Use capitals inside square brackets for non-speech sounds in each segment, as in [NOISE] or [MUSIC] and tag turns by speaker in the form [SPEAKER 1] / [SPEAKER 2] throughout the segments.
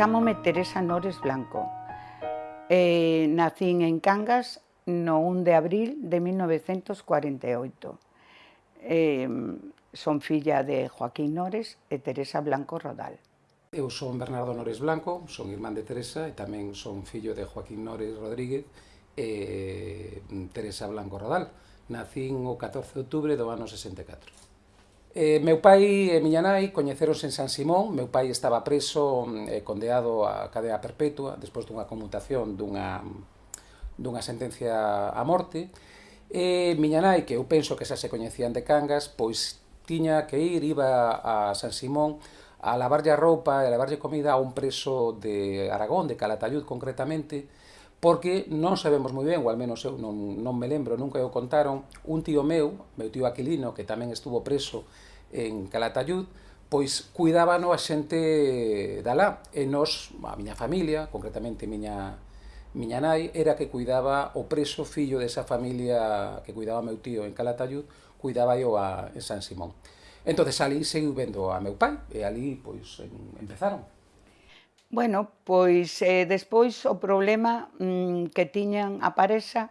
[SPEAKER 1] Chámome Teresa Nores Blanco. Eh, nacín en Cangas no 1 de abril de 1948. Eh, son filla de Joaquín Nores e Teresa Blanco Rodal.
[SPEAKER 2] Eu son Bernardo Nores Blanco, son irmán de Teresa e tamén son fillo de Joaquín Nores Rodríguez e mm, Teresa Blanco Rodal. Nacín o 14 de outubro do ano 64. Eh, meu pai e miña nai coñeceronse en San Simón, meu pai estaba preso eh, condeado a cadea perpetua despois dunha conmutación dunha, dunha sentencia a morte, e miña nai, que eu penso que xa se coñecían de Cangas, pois tiña que ir, iba a San Simón a lavarlle a roupa e a lavarlle comida a un preso de Aragón, de Calatayud concretamente, porque non sabemos moi ben, ou al menos eu non, non me lembro, nunca eu contaron, un tío meu, meu tío Aquilino, que tamén estuvo preso en Calatayud, pois cuidábano a xente da lá, e nos, a miña familia, concretamente miña, miña nai, era que cuidaba o preso fillo desa familia que cuidaba meu tío en Calatayud, cuidaba eu a, en San Simón. Entonces ali seguiu vendo a meu pai, e ali pois en, empezaron
[SPEAKER 1] Bueno, pois eh, despois o problema mm, que tiñan a Paresa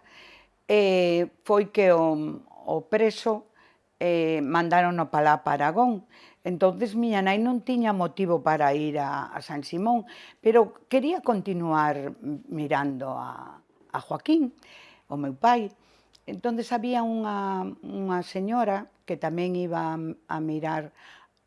[SPEAKER 1] eh, foi que o, o preso eh, mandaron o palá para Aragón. Entonces miña nai non tiña motivo para ir a, a San Simón, pero quería continuar mirando a, a Joaquín, o meu pai. Entonces había unha, unha señora que tamén iba a, a mirar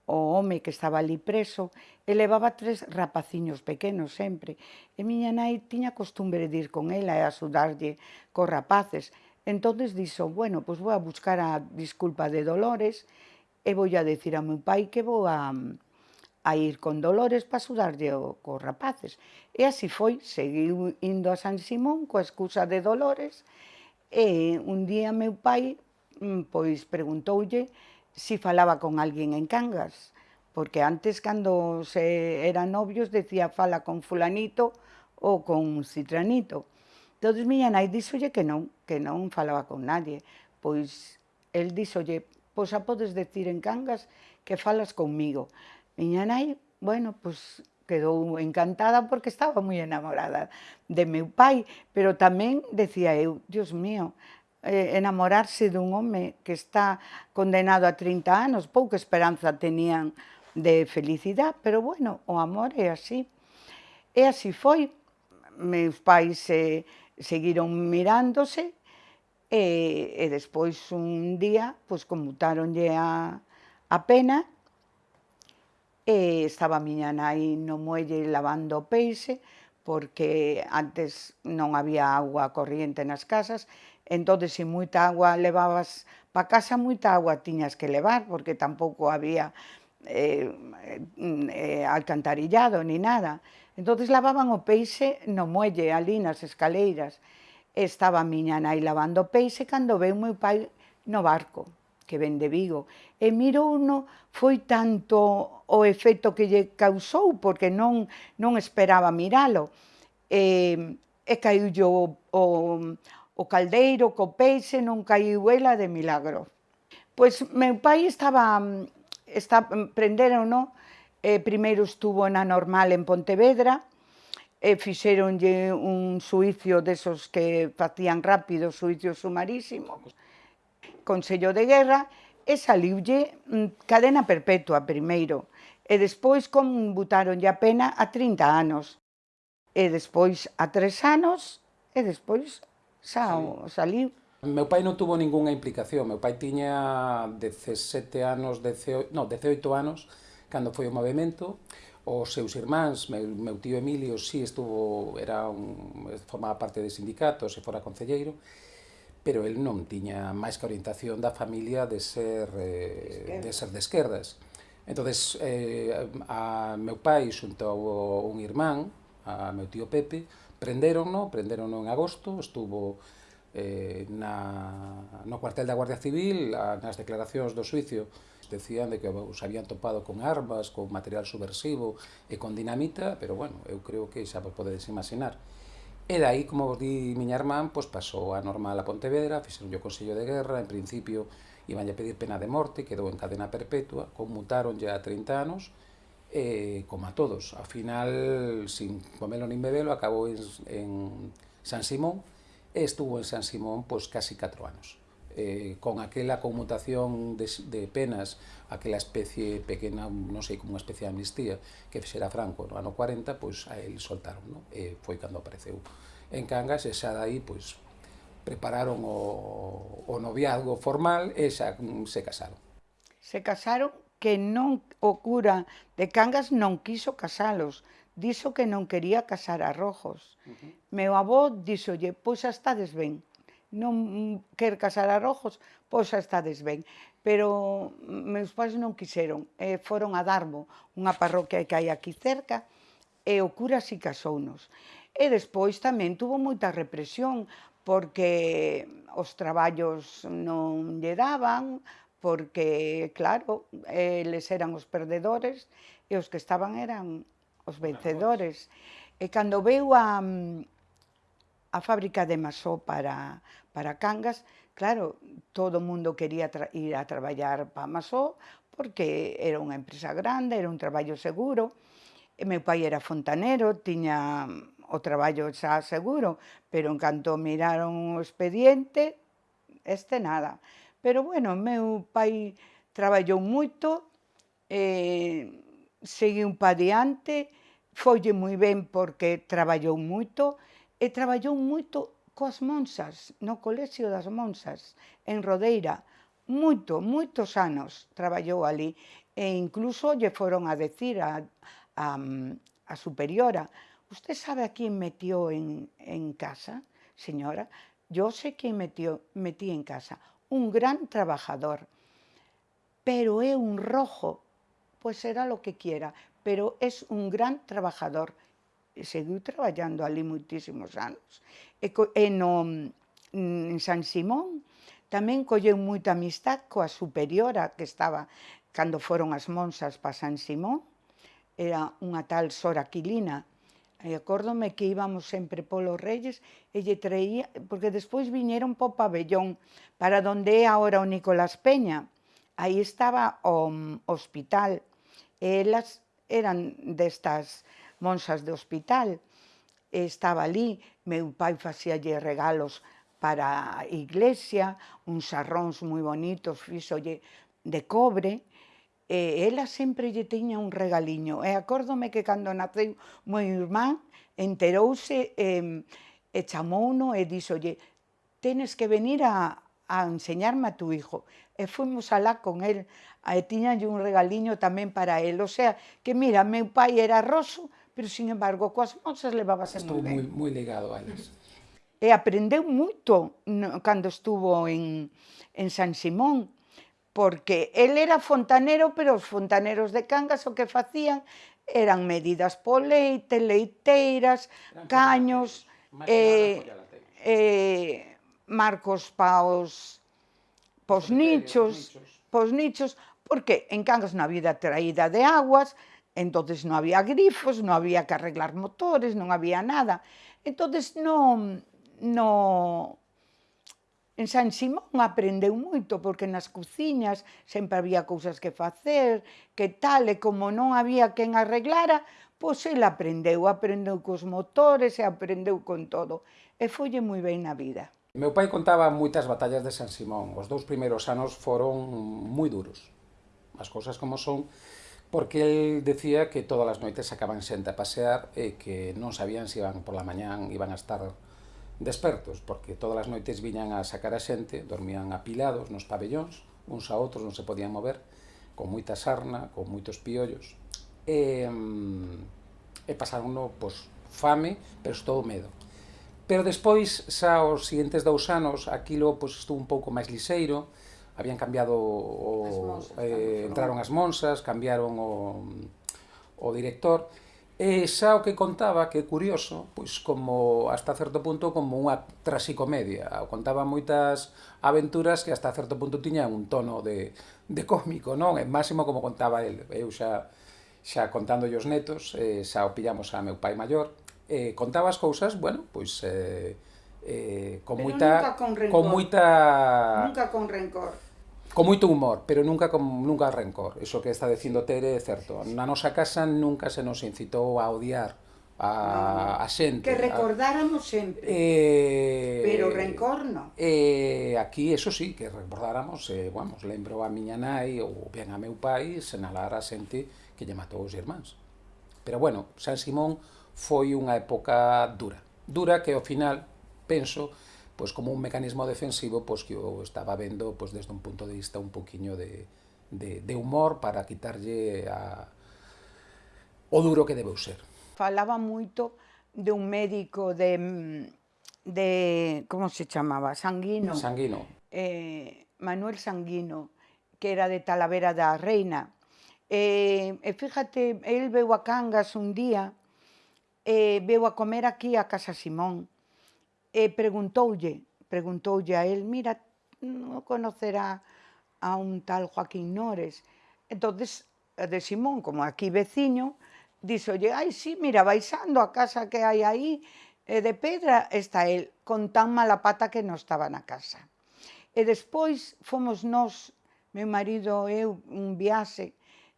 [SPEAKER 1] o home que estaba ali preso, e levaba tres rapaciños pequenos sempre. E miña nai tiña costumbre de ir con ela e axudarlle cos rapaces. Entonces dixo, bueno, pois vou a buscar a disculpa de Dolores e vou a decir a meu pai que vou a, a ir con Dolores para axudarlle cos rapaces. E así foi, seguiu indo a San Simón coa excusa de Dolores e un día meu pai mm, pois preguntoulle si falaba con alguén en Cangas, porque antes cando se eran novios decía fala con fulanito ou con citranito. Entón miña nai díxolle que non, que non falaba con nadie. Pois el díxolle, pois a podes decir en Cangas que falas conmigo. Miña nai, bueno, pois quedou encantada porque estaba moi enamorada de meu pai, pero tamén decía eu, Dios mío, eh, enamorarse dun home que está condenado a 30 anos, pouca esperanza tenían de felicidade, pero bueno, o amor é así. E así foi. Meus pais eh, seguiron mirándose e, e despois un día pois conmutáronlle a, a pena e estaba a miña nai no muelle lavando o peixe porque antes non había agua corriente nas casas, entón, se moita agua levabas pa casa, moita agua tiñas que levar, porque tampouco había eh, eh, alcantarillado ni nada. Entón, lavaban o peixe no muelle, ali nas escaleiras. Estaba a miña nai lavando peixe cando veu meu pai no barco que ven de Vigo, e mirouno foi tanto o efecto que lle causou, porque non, non esperaba miralo, e, e caiu o, o, o caldeiro, co peixe, non caiu ela de milagro. Pois meu pai estaba, está, prenderon, no? eh, primeiro estuvo na normal en Pontevedra, e fixeronlle un suicio desos que facían rápido, suicio sumarísimo. Consello de Guerra e saliulle mm, cadena perpetua primeiro e despois conmutaronlle a pena a 30 anos e despois a 3 anos e despois xa sí. saliu.
[SPEAKER 2] Meu pai non tuvo ningunha implicación, meu pai tiña 17 anos, 18, no, 18 anos cando foi o movimento, os seus irmáns, meu, meu tío Emilio si sí estuvo, era un, formaba parte de sindicatos e fora concelleiro, pero el non tiña máis que orientación da familia de ser eh, de ser de esquerdas. Entonces, eh, a meu pai xunto a un irmán, a meu tío Pepe, prenderonno, prenderonno en agosto, estuvo eh, na, no cuartel da Guardia Civil, a, nas declaracións do suicio, decían de que os habían topado con armas, con material subversivo e con dinamita, pero bueno, eu creo que xa vos podedes imaginar. E dai, como vos di miña irmán, pois pasou a normal a Pontevedra, fixeron o Consello de Guerra, en principio iban a pedir pena de morte, quedou en cadena perpetua, conmutaron ya a 30 anos, e como a todos, ao final, sin comelo nin bebelo, acabou en, en San Simón, e estuvo en San Simón pois casi 4 anos eh, con aquela conmutación de, de penas, aquela especie pequena, non sei, como unha especie de amnistía que fixera Franco no ano 40, pois a el soltaron, non? E foi cando apareceu en Cangas e xa dai, pois, prepararon o, o noviazgo formal e xa mm, se casaron.
[SPEAKER 1] Se casaron que non o cura de Cangas non quiso casalos, dixo que non quería casar a rojos. Uh -huh. Meu avó dixolle, pois xa estades ben, non quer casar a rojos, pois xa estades ben. Pero meus pais non quixeron, e foron a Darbo, unha parroquia que hai aquí cerca, e o cura si casounos. E despois tamén tuvo moita represión, porque os traballos non lle daban, porque, claro, eles eran os perdedores e os que estaban eran os vencedores. E cando veu a, mm, a fábrica de Masó para, para Cangas, claro, todo o mundo quería ir a traballar para Masó, porque era unha empresa grande, era un traballo seguro, e meu era fontanero, tiña o traballo xa seguro, pero en canto miraron o expediente, este nada. Pero, bueno, meu pai traballou moito, eh, seguiu pa diante, folle moi ben porque traballou moito, e traballou moito coas monsas, no Colexio das Monsas, en Rodeira, moito, moitos anos traballou ali, e incluso lle foron a decir a, a, a superiora, «Usted sabe a quién metió en, en casa, señora?» «Yo sé quién metió, metí en casa, un gran trabajador, pero é un rojo, pois será lo que quiera, pero es un gran trabajador. E seguiu traballando ali moitísimos anos. E, e no, en San Simón tamén colleu moita amistad coa superiora que estaba cando foron as monsas para San Simón, era unha tal Sora Quilina, E que íbamos sempre polos Reyes e lle traía, porque despois viñeron po pabellón, para donde é agora o Nicolás Peña. Aí estaba o um, hospital, e elas eran destas monsas de hospital. Estaba ali, meu pai facíalle regalos para iglesia, uns sarróns moi bonitos, fixolle de cobre, e ela sempre lle tiña un regaliño. E acórdome que cando naceu meu irmán, enterouse e, e chamouno e díxolle tenes que venir a, enseñarme a tu hijo. E fomos alá con el, e tiñanlle un regaliño tamén para el. O sea, que mira, meu pai era roso, pero, sin embargo, coas monsas levábase moi ben.
[SPEAKER 2] Moi ligado a elas.
[SPEAKER 1] E aprendeu moito no, cando estuvo en, en San Simón, porque el era fontanero, pero os fontaneros de Cangas o que facían eran medidas po leite, leiteiras, eran caños, eh, eh, marcos pa os, pos nichos, nichos, pos nichos, porque en Cangas non había traída de aguas, Entonces non había grifos, non había que arreglar motores, non había nada. Entonces non, no, en San Simón aprendeu moito, porque nas cociñas sempre había cousas que facer, que tal, e como non había quen arreglara, pois el aprendeu, aprendeu cos motores e aprendeu con todo. E folle moi ben na vida.
[SPEAKER 2] Meu pai contaba moitas batallas de San Simón. Os dous primeiros anos foron moi duros. As cousas como son, porque el decía que todas as noites acaban xente a pasear e que non sabían se iban por la mañán iban a estar despertos, porque todas as noites viñan a sacar a xente, dormían apilados nos pabellóns, uns a outros non se podían mover, con moita sarna, con moitos piollos, e, mm, e pasaron no, pois, fame, pero estou medo. Pero despois, xa os seguintes dous anos, aquilo pois, estuvo un pouco máis liseiro, habían cambiado o,
[SPEAKER 1] as monsas,
[SPEAKER 2] eh, entraron as monsas, cambiaron o, o director, e xa o que contaba, que é curioso, pois como hasta certo punto como unha trasicomedia, contaba moitas aventuras que hasta certo punto tiñan un tono de, de cómico, non? É máximo como contaba el, eu xa xa contando os netos, eh, xa o pillamos a meu pai maior, eh, contaba as cousas, bueno, pois eh, eh, con
[SPEAKER 1] pero
[SPEAKER 2] moita nunca
[SPEAKER 1] con, rencor.
[SPEAKER 2] con moita
[SPEAKER 1] nunca con rencor
[SPEAKER 2] con moito humor, pero nunca con nunca rencor. Iso que está dicindo Tere é certo. Na nosa casa nunca se nos incitou a odiar a, no, a xente.
[SPEAKER 1] Que recordáramos a, sempre.
[SPEAKER 2] Eh,
[SPEAKER 1] pero rencor non.
[SPEAKER 2] Eh, aquí, eso sí, que recordáramos, eh, vamos, lembro a miña nai ou ben a meu pai senalar a xente que lle matou os irmáns. Pero bueno, San Simón foi unha época dura. Dura que ao final penso pois como un mecanismo defensivo pois que eu estaba vendo pois desde un punto de vista un poquiño de, de, de humor para quitarlle a, o duro que debeu ser.
[SPEAKER 1] Falaba moito de un médico de, de como se chamaba, Sanguino.
[SPEAKER 2] Sanguino.
[SPEAKER 1] Eh, Manuel Sanguino, que era de Talavera da Reina. Eh, e fíjate, el veu a Cangas un día, eh, veu a comer aquí a Casa Simón, e preguntoulle, preguntoulle a él, mira, non conocerá a un tal Joaquín Nores. Entonces, de Simón, como aquí veciño, díxolle, ai, sí, mira, baixando a casa que hai aí, e de pedra está el, con tan mala pata que non estaba na casa. E despois fomos nós, meu marido e eu, un viaxe,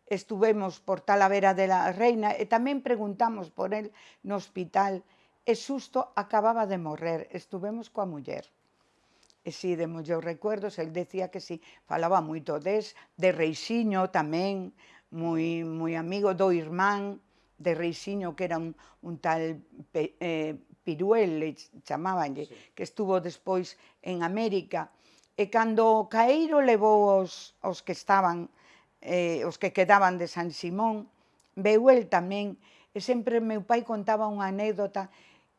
[SPEAKER 1] estuvemos por Talavera de la Reina e tamén preguntamos por el no hospital e xusto acababa de morrer, estuvemos coa muller. E si, de muller recuerdos, el decía que si, falaba moito des, de Reixiño tamén, moi, moi amigo do irmán de Reixiño, que era un, un tal pe, eh, Piruel, chamábanlle, sí. que estuvo despois en América, e cando Caeiro levou os, os que estaban, eh, os que quedaban de San Simón, veu el tamén, e sempre meu pai contaba unha anécdota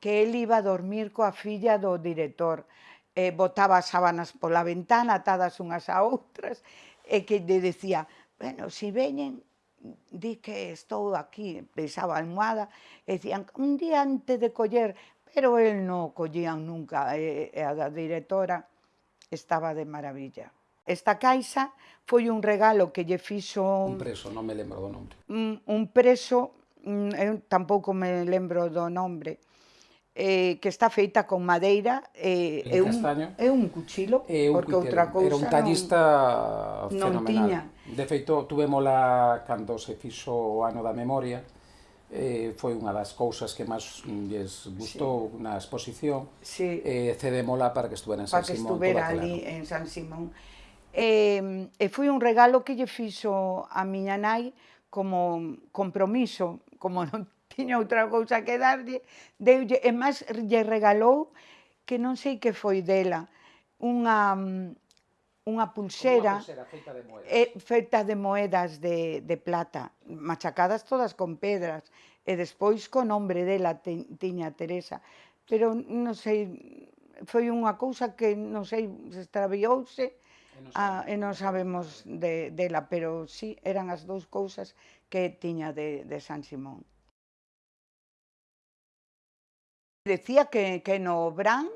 [SPEAKER 1] que el iba a dormir coa filla do director. Eh, botaba as sábanas pola ventana, atadas unhas a outras, e que lle decía, bueno, si veñen, di que estou aquí, pesaba a almohada, e dicían, un día antes de coller, pero el non collían nunca, e, e a da directora estaba de maravilla. Esta caixa foi un regalo que lle fixo...
[SPEAKER 2] Un preso, non me lembro do nome.
[SPEAKER 1] Un, un preso, mm, eu tampouco me lembro do nome, eh, que está feita con madeira
[SPEAKER 2] eh, e, un,
[SPEAKER 1] é un cuchilo,
[SPEAKER 2] e un
[SPEAKER 1] porque cuitero. outra cousa
[SPEAKER 2] Era un tallista
[SPEAKER 1] non,
[SPEAKER 2] fenomenal.
[SPEAKER 1] Non tiña.
[SPEAKER 2] De feito, tuvémola cando se fixo o ano da memoria, eh, foi unha das cousas que máis lles gustou sí. na exposición,
[SPEAKER 1] sí.
[SPEAKER 2] eh, cedémola para que estuvera en San
[SPEAKER 1] para
[SPEAKER 2] Simón.
[SPEAKER 1] Para que estuvera ali en San Simón. E, eh, e foi un regalo que lle fixo a miña nai como compromiso, como non tiña outra cousa que darlle, deulle, e máis lle regalou, que non sei que foi dela, unha, unha pulsera,
[SPEAKER 2] pulsera feita de moedas,
[SPEAKER 1] e, feita de, moedas de, de plata, machacadas todas con pedras, e despois co nombre dela te, tiña Teresa. Pero non sei, foi unha cousa que non sei, se extraviouse, e non, ah, a, e non sabemos de, dela, pero sí, eran as dous cousas que tiña de, de San Simón. Decía que, que no Bran,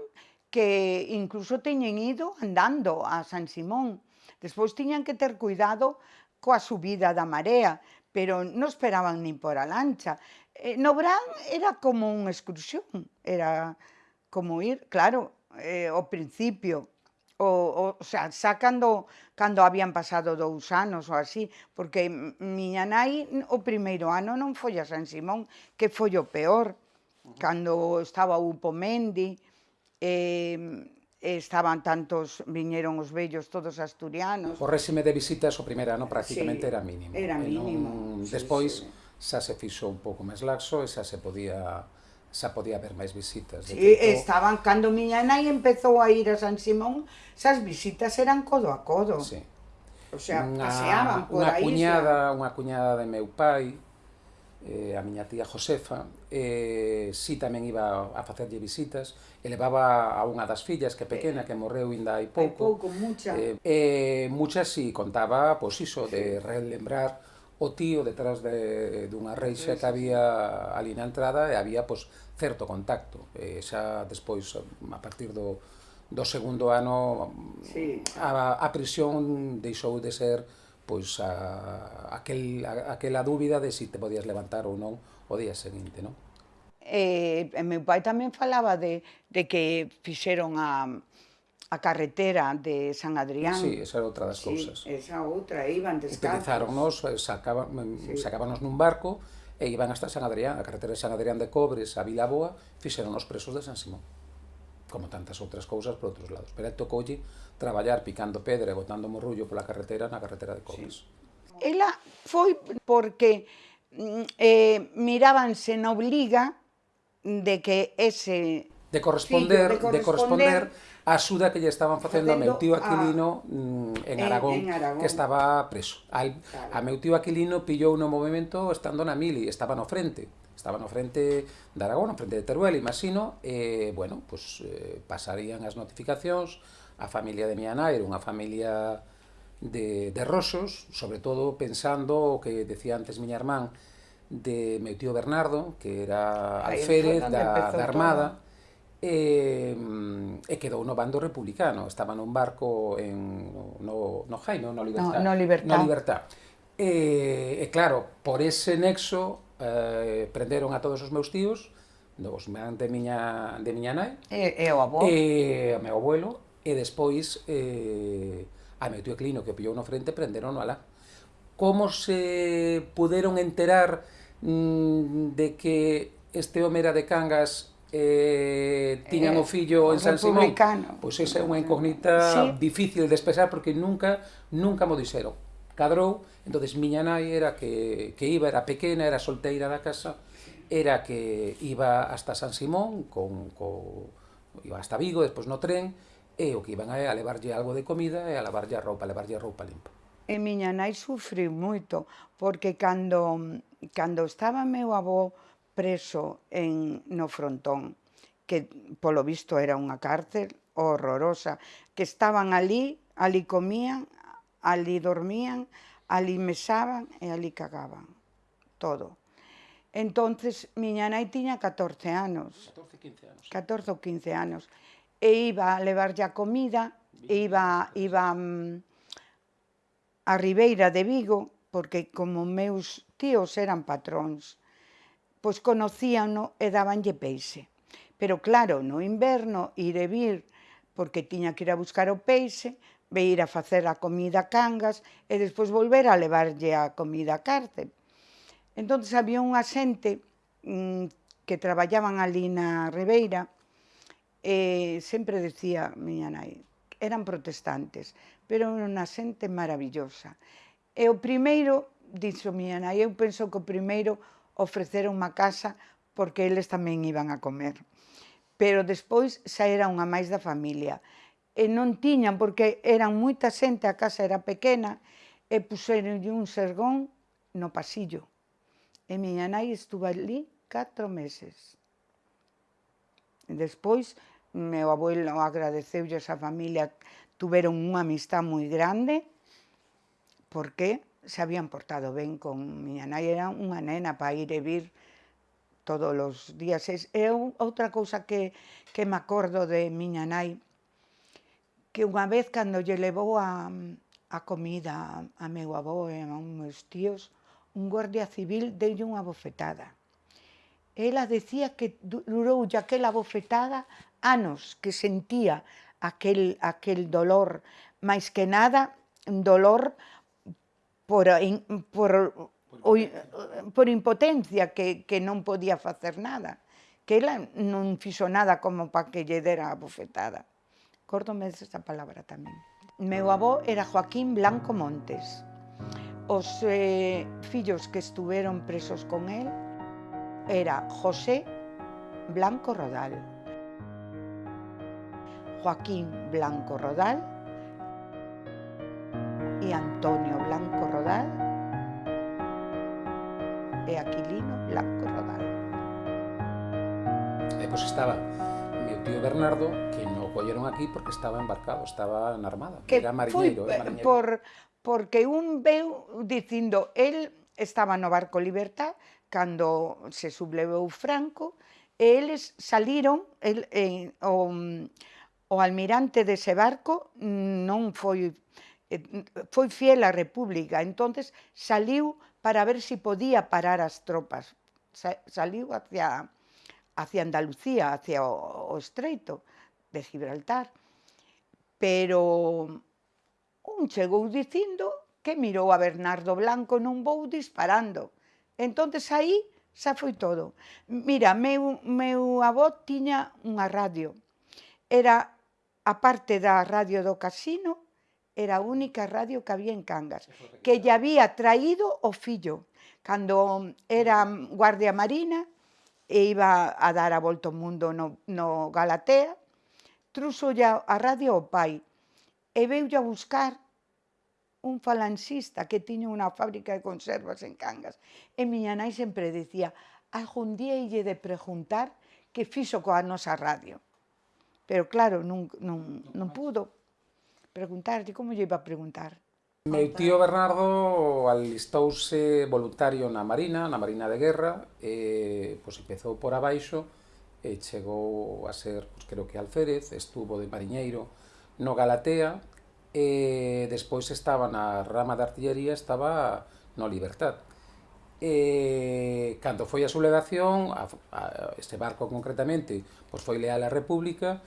[SPEAKER 1] que incluso teñen ido andando a San Simón. Despois tiñan que ter cuidado coa subida da marea, pero non esperaban nin por a lancha. Eh, no Bran era como unha excursión, era como ir, claro, eh, ao principio, o, o, o sea, xa cando, cando habían pasado dous anos ou así, porque miña nai o primeiro ano non foi a San Simón, que foi o peor. Cando estaba o Pomendi, eh, estaban tantos, viñeron os vellos todos asturianos.
[SPEAKER 2] O réxime de visitas o primeiro ano prácticamente
[SPEAKER 1] sí,
[SPEAKER 2] era mínimo.
[SPEAKER 1] Era mínimo.
[SPEAKER 2] Non, sí, despois sí. xa se fixo un pouco máis laxo e xa se podía xa podía haber máis visitas.
[SPEAKER 1] De sí, tempo... estaban, cando miña nai empezou a ir a San Simón, xas visitas eran codo a codo.
[SPEAKER 2] Sí.
[SPEAKER 1] O sea, unha, paseaban por
[SPEAKER 2] unha
[SPEAKER 1] aí.
[SPEAKER 2] Cuñada, xa... Unha cuñada de meu pai, eh, a miña tía Josefa, eh, si tamén iba a facerlle visitas, e levaba a unha das fillas que pequena, que morreu ainda hai pouco.
[SPEAKER 1] Hai pouco, mucha.
[SPEAKER 2] Eh, eh, mucha si contaba, pois iso, de relembrar o tío detrás de, dunha reixa que había ali na entrada e había pois, certo contacto. E xa despois, a partir do, do segundo ano,
[SPEAKER 1] sí.
[SPEAKER 2] a, a prisión deixou de ser pois a, aquel, a, aquela dúbida de si te podías levantar ou non o día seguinte, non?
[SPEAKER 1] Eh, e meu pai tamén falaba de, de que fixeron a, a carretera de San Adrián.
[SPEAKER 2] Sí, esa era outra das
[SPEAKER 1] sí,
[SPEAKER 2] cousas.
[SPEAKER 1] esa outra, iban descalzos.
[SPEAKER 2] Utilizáronnos, sacaban, mm, sí. sacábanos nun barco e iban hasta San Adrián, a carretera de San Adrián de Cobres, a Vilaboa, fixeron os presos de San Simón como tantas outras cousas por outros lados. Pero tocoulle traballar picando pedra e botando morrullo pola carretera na carretera de Cobres.
[SPEAKER 1] Sí. Ela foi porque mm, eh, mirábanse na obliga de que ese
[SPEAKER 2] de corresponder, fillo, de corresponder, de corresponder a axuda que lle estaban facendo a meu tío Aquilino mm, a, en, Aragón, en Aragón, que estaba preso. Al, claro. A meu tío Aquilino pillou no movimento estando na mili, estaba no frente estaban no frente de Aragón, no frente de Teruel, imagino, e, bueno, pues, eh, pasarían as notificacións, a familia de miña nai era unha familia de, de rosos, sobre todo pensando o que decía antes miña irmán, de meu tío Bernardo, que era alférez da, da Armada, todo. e, e quedou no bando republicano. Estaba nun barco en, no, no Jaime, no Libertad.
[SPEAKER 1] No, no Libertad.
[SPEAKER 2] No Libertad. E, e claro, por ese nexo eh, prenderon a todos os meus tíos, dos de miña, de miña nai,
[SPEAKER 1] e, e o avó,
[SPEAKER 2] e o meu abuelo, e despois eh, a meu tío Clino que o pillou no frente prenderon no alá. Como se puderon enterar mm, de que este home era de Cangas eh, tiñan eh, o fillo en San Simón, pois esa é unha incógnita sí. difícil de expresar porque nunca nunca mo dixeron. Cadrou entonces miña nai era que, que iba, era pequena, era solteira da casa, era que iba hasta San Simón, con, co, iba hasta Vigo, despois no tren, e o que iban a, a levarlle algo de comida e a lavarlle a roupa, a levarlle a roupa limpa.
[SPEAKER 1] E miña nai sufriu moito, porque cando, cando estaba meu avó preso en, no frontón, que polo visto era unha cárcel horrorosa, que estaban ali, ali comían, ali dormían, ali mesaban e ali cagaban, todo. Entonces, miña nai tiña 14 anos.
[SPEAKER 2] 14, 15 anos.
[SPEAKER 1] 14 ou 15 anos. E iba a levar a comida, e iba, iba mm, a Ribeira de Vigo, porque como meus tíos eran patróns, pois conocíano e dabanlle peixe. Pero claro, no inverno, ir e vir, porque tiña que ir a buscar o peixe, ve ir a facer a comida a Cangas e despois volver a levarlle a comida a cárcel. Entón había unha xente mmm, que traballaban ali na Ribeira e sempre decía miña nai, eran protestantes, pero era unha xente maravillosa. E o primeiro, dixo miña nai, eu penso que o primeiro ofreceron unha casa porque eles tamén iban a comer. Pero despois xa era unha máis da familia. E non tiñan, porque eran moita xente, a casa era pequena, e puseron un sergón no pasillo. E miña nai estuvo ali catro meses. E despois, meu abuelo agradeceulle a familia, tuveron unha amistad moi grande, porque se habían portado ben con miña nai, era unha nena para ir e vir todos os días. E outra cousa que, que me acordo de miña nai, que unha vez cando lle levou a, a comida a, meu avó e a un meus tíos, un guardia civil deulle unha bofetada. Ela decía que durou aquela bofetada anos que sentía aquel, aquel dolor, máis que nada dolor por, por, o, por impotencia que, que non podía facer nada, que ela non fixo nada como para que lle dera a bofetada. Córdome esa palabra tamén. Meu avó era Joaquín Blanco Montes. Os eh, fillos que estuveron presos con él era José Blanco Rodal, Joaquín Blanco Rodal e Antonio Blanco Rodal e Aquilino Blanco Rodal.
[SPEAKER 2] Eh, e pois estaba meu tío Bernardo, que non colleron aquí porque estaba embarcado, estaba en armada, que era mariñeiro.
[SPEAKER 1] Foi, mariñeiro. Por, porque un veu dicindo, el estaba no barco Libertad, cando se sublevou Franco, e eles saliron, el, eh, o, o almirante dese barco non foi foi fiel á República, entonces saliu para ver se si podía parar as tropas. Saliu hacia hacia Andalucía, hacia o, o estreito, de Gibraltar. Pero un chegou dicindo que mirou a Bernardo Blanco non bou disparando. Entonces aí xa foi todo. Mira, meu, meu avó tiña unha radio. Era a parte da radio do casino, era a única radio que había en Cangas, que lle había traído o fillo. Cando era guardia marina, e iba a dar a volta ao mundo no, no Galatea, Trúxolle a radio ao pai e veulle a buscar un falanxista que tiña unha fábrica de conservas en Cangas. E miña nai sempre dicía, algún día ille de preguntar que fixo coa nosa radio. Pero claro, non, non, non pudo preguntarlle, como lle iba a preguntar?
[SPEAKER 2] Meu tío Bernardo alistouse voluntario na Marina, na Marina de Guerra, e pois, empezou por abaixo, e chegou a ser, pois, creo que Alférez, estuvo de mariñeiro no Galatea, e despois estaba na rama de artillería, estaba no Libertad. E, cando foi a sublevación, a, a, este barco concretamente, pois foi leal á República,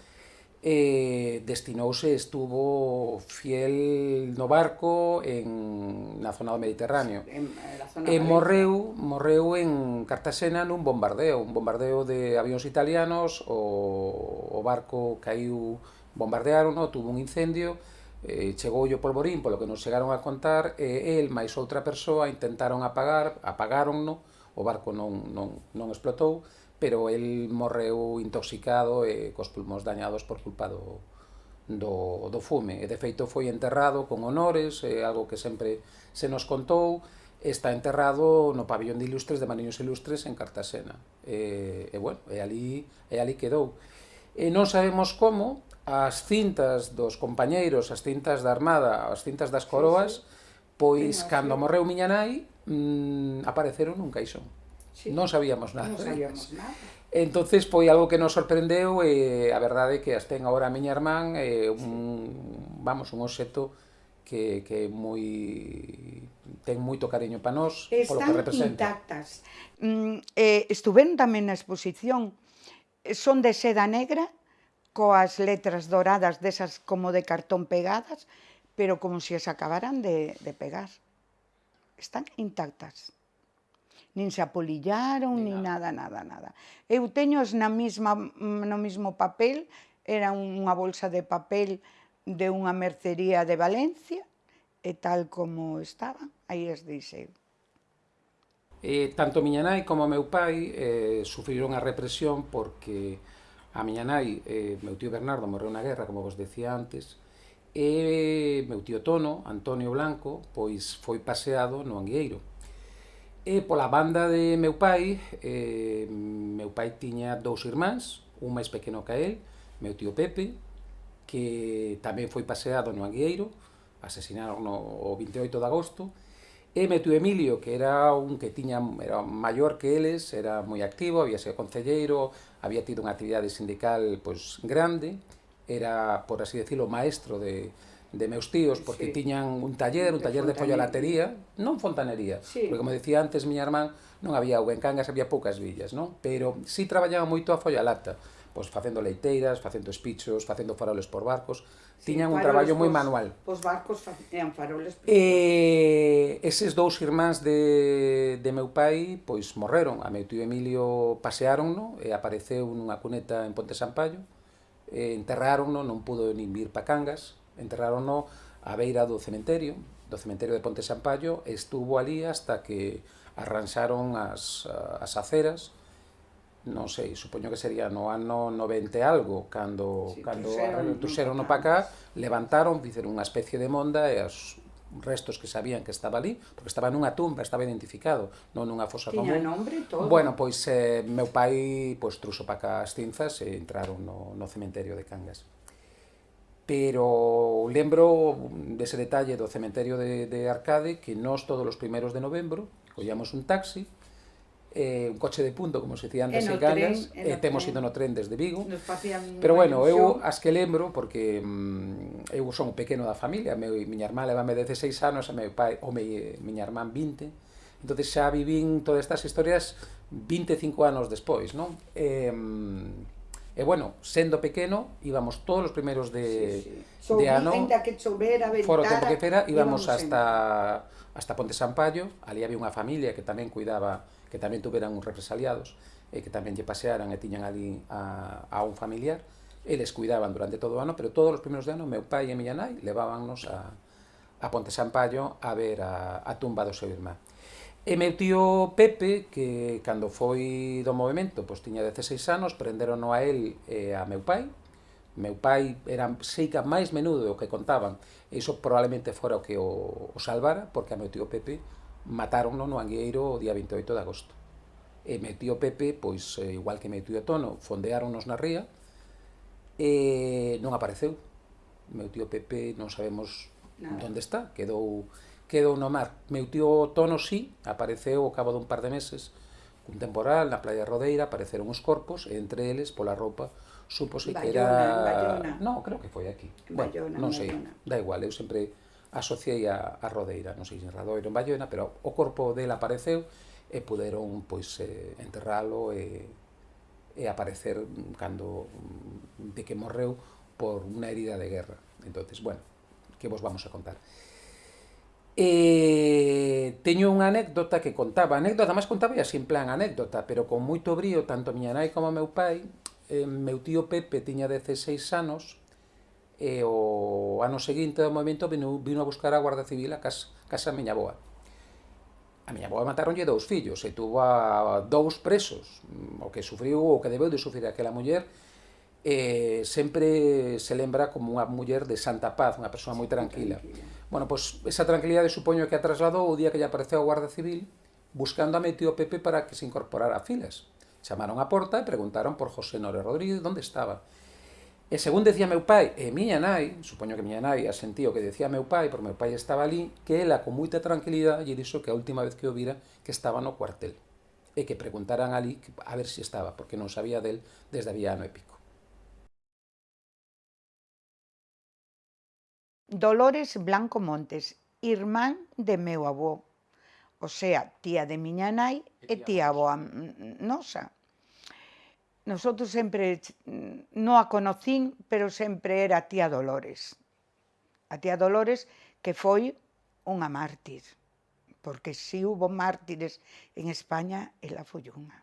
[SPEAKER 2] eh, destinouse, estuvo fiel no barco en na zona do Mediterráneo. En, zona e morreu, morreu en Cartaxena nun bombardeo, un bombardeo de avións italianos, o, o barco caiu, bombardearon, no, tuvo un incendio, eh, chegou o polvorín, polo que nos chegaron a contar, e el máis outra persoa intentaron apagar, apagaronno, o barco non, non, non explotou, pero el morreu intoxicado e cos pulmóns dañados por culpa do, do, do fume. E de feito foi enterrado con honores, é algo que sempre se nos contou, está enterrado no pabellón de ilustres de Mariños Ilustres en Cartaxena. E, e bueno, e ali, e ali quedou. E non sabemos como as cintas dos compañeiros, as cintas da armada, as cintas das coroas, sí, pois sí. pois cando morreu miña nai, mmm, apareceron nun caixón. Sí. Non sabíamos nada.
[SPEAKER 1] Non sabíamos nada.
[SPEAKER 2] Entonces foi algo que nos sorprendeu e a verdade é que as ten agora a miña irmán é un, vamos, un obxecto que, que moi ten moito cariño para nós
[SPEAKER 1] Están
[SPEAKER 2] polo que representa.
[SPEAKER 1] intactas. Mm, eh, estuven tamén na exposición son de seda negra coas letras douradas desas como de cartón pegadas, pero como se as acabaran de, de pegar. Están intactas nin se apolillaron, ni nin nada, nada, nada. Eu teños na mesma, no mismo papel, era unha bolsa de papel de unha mercería de Valencia, e tal como estaba, aí as deixei.
[SPEAKER 2] E tanto miña nai como meu pai eh, sufriron a represión porque a miña nai, eh, meu tío Bernardo morreu na guerra, como vos decía antes, e meu tío Tono, Antonio Blanco, pois foi paseado no Angueiro. E pola banda de meu pai, eh, meu pai tiña dous irmáns, un máis pequeno que el, meu tío Pepe, que tamén foi paseado no Angueiro, asesinaron o 28 de agosto, e meu tío Emilio, que era un que tiña era maior que eles, era moi activo, había sido concelleiro, había tido unha actividade sindical pois, grande, era, por así decirlo, maestro de, de meus tíos, porque sí. tiñan un taller, un de taller de follalatería, non fontanería, sí. porque como dicía antes miña irmán, non había auga en Cangas, había poucas villas, non? Pero si sí traballaba moito a follalata, pois facendo leiteiras, facendo espichos, facendo faroles por barcos, tiñan un traballo moi manual.
[SPEAKER 1] Os barcos facían faroles. Por...
[SPEAKER 2] Eh, eses dous irmáns de, de meu pai, pois morreron, a meu tío Emilio pasearon, no? e apareceu nunha cuneta en Ponte Sampallo, e enterraron, no? non pudo nin vir pa Cangas, enterrarono a beira do cementerio, do cementerio de Ponte Sampaio, e estuvo ali hasta que arranxaron as, as aceras, non sei, supoño que sería no ano 90 algo, cando, sí, cando tuxeron no pacá, levantaron, fizeron unha especie de monda e as restos que sabían que estaba ali, porque estaba nunha tumba, estaba identificado, non nunha fosa
[SPEAKER 1] Tiña
[SPEAKER 2] común.
[SPEAKER 1] Tiña nombre e todo.
[SPEAKER 2] Bueno, pois eh, meu pai pois, truso pa cá as cinzas e entraron no, no cementerio de Cangas pero lembro dese detalle do cementerio de, de Arcade que nós todos os primeiros de novembro collamos un taxi eh, un coche de punto, como se dicía antes, en, en Galas, e eh, temos ido no tren desde Vigo. Pero bueno, ilusión. eu as que lembro, porque mm, eu son o pequeno da familia, meu, miña irmá levame 16 anos, e meu pai, o meu, miña irmã 20, entonces xa vivín todas estas historias 25 anos despois, non? Eh, mm, E bueno, sendo pequeno, íbamos todos os primeiros de,
[SPEAKER 1] Sí, sí.
[SPEAKER 2] de ano,
[SPEAKER 1] Ainda que chovera,
[SPEAKER 2] fora o tempo
[SPEAKER 1] ventara,
[SPEAKER 2] que fera, íbamos hasta hasta Ponte Sampaio, ali había unha familia que tamén cuidaba, que tamén tuveran uns represaliados, e que tamén lle pasearan e tiñan ali a, a un familiar, eles cuidaban durante todo o ano, pero todos os primeiros de ano, meu pai e miña nai a, a Ponte Sampaio a ver a, a tumba do seu irmán. E meu tío Pepe, que cando foi do movimento, pois tiña 16 anos, prenderon a él e a meu pai. Meu pai era seica máis menudo do que contaban, e iso probablemente fora o que o, o salvara, porque a meu tío Pepe mataron no Angueiro o día 28 de agosto. E meu tío Pepe, pois, eh, igual que meu tío Tono, fondeáronnos na ría, e non apareceu. Meu tío Pepe non sabemos
[SPEAKER 1] Nada.
[SPEAKER 2] onde está, quedou quedou no mar. Meu tío Tono sí, apareceu ao cabo dun par de meses, cun temporal na playa Rodeira, apareceron os corpos, e entre eles, pola roupa, supose
[SPEAKER 1] Bayona, que
[SPEAKER 2] era...
[SPEAKER 1] Bayona.
[SPEAKER 2] No, creo que foi aquí.
[SPEAKER 1] Bayona,
[SPEAKER 2] bueno,
[SPEAKER 1] non
[SPEAKER 2] sei,
[SPEAKER 1] Bayona.
[SPEAKER 2] da igual, eu sempre asociei a, a Rodeira, non sei se en Radoiro en Bayona, pero o corpo dela apareceu e puderon pois eh, enterralo e, e aparecer cando mm, de que morreu por unha herida de guerra. Entonces, bueno, que vos vamos a contar? E teño unha anécdota que contaba, anécdota, máis contaba así en plan anécdota, pero con moito brío, tanto miña nai como meu pai, eh, meu tío Pepe tiña 16 anos, e o ano seguinte do movimento vino, vino a buscar a Guarda Civil a casa, casa a miña boa. A miña boa mataronlle dous fillos e tuvo a dous presos, o que sufriu, o que debeu de sufrir aquela muller, eh, sempre se lembra como unha muller de santa paz, unha persoa moi tranquila. tranquila. Bueno, pois esa tranquilidade supoño que a trasladou o día que lle apareceu a Guarda Civil buscando a metido Pepe para que se incorporara a filas. Chamaron á porta e preguntaron por José Nore Rodríguez onde estaba. E según decía meu pai e miña nai, supoño que miña nai asentío que decía meu pai, porque meu pai estaba ali, que ela con moita tranquilidade lle dixo que a última vez que o vira que estaba no cuartel e que preguntaran ali a ver se si estaba, porque non sabía del desde había ano e pico.
[SPEAKER 1] Dolores Blanco Montes, irmán de meu avó, o sea, tía de miña nai e tía avoa nosa. Nosotros sempre, non a conocín, pero sempre era a tía Dolores. A tía Dolores que foi unha mártir, porque si hubo mártires en España, ela foi unha.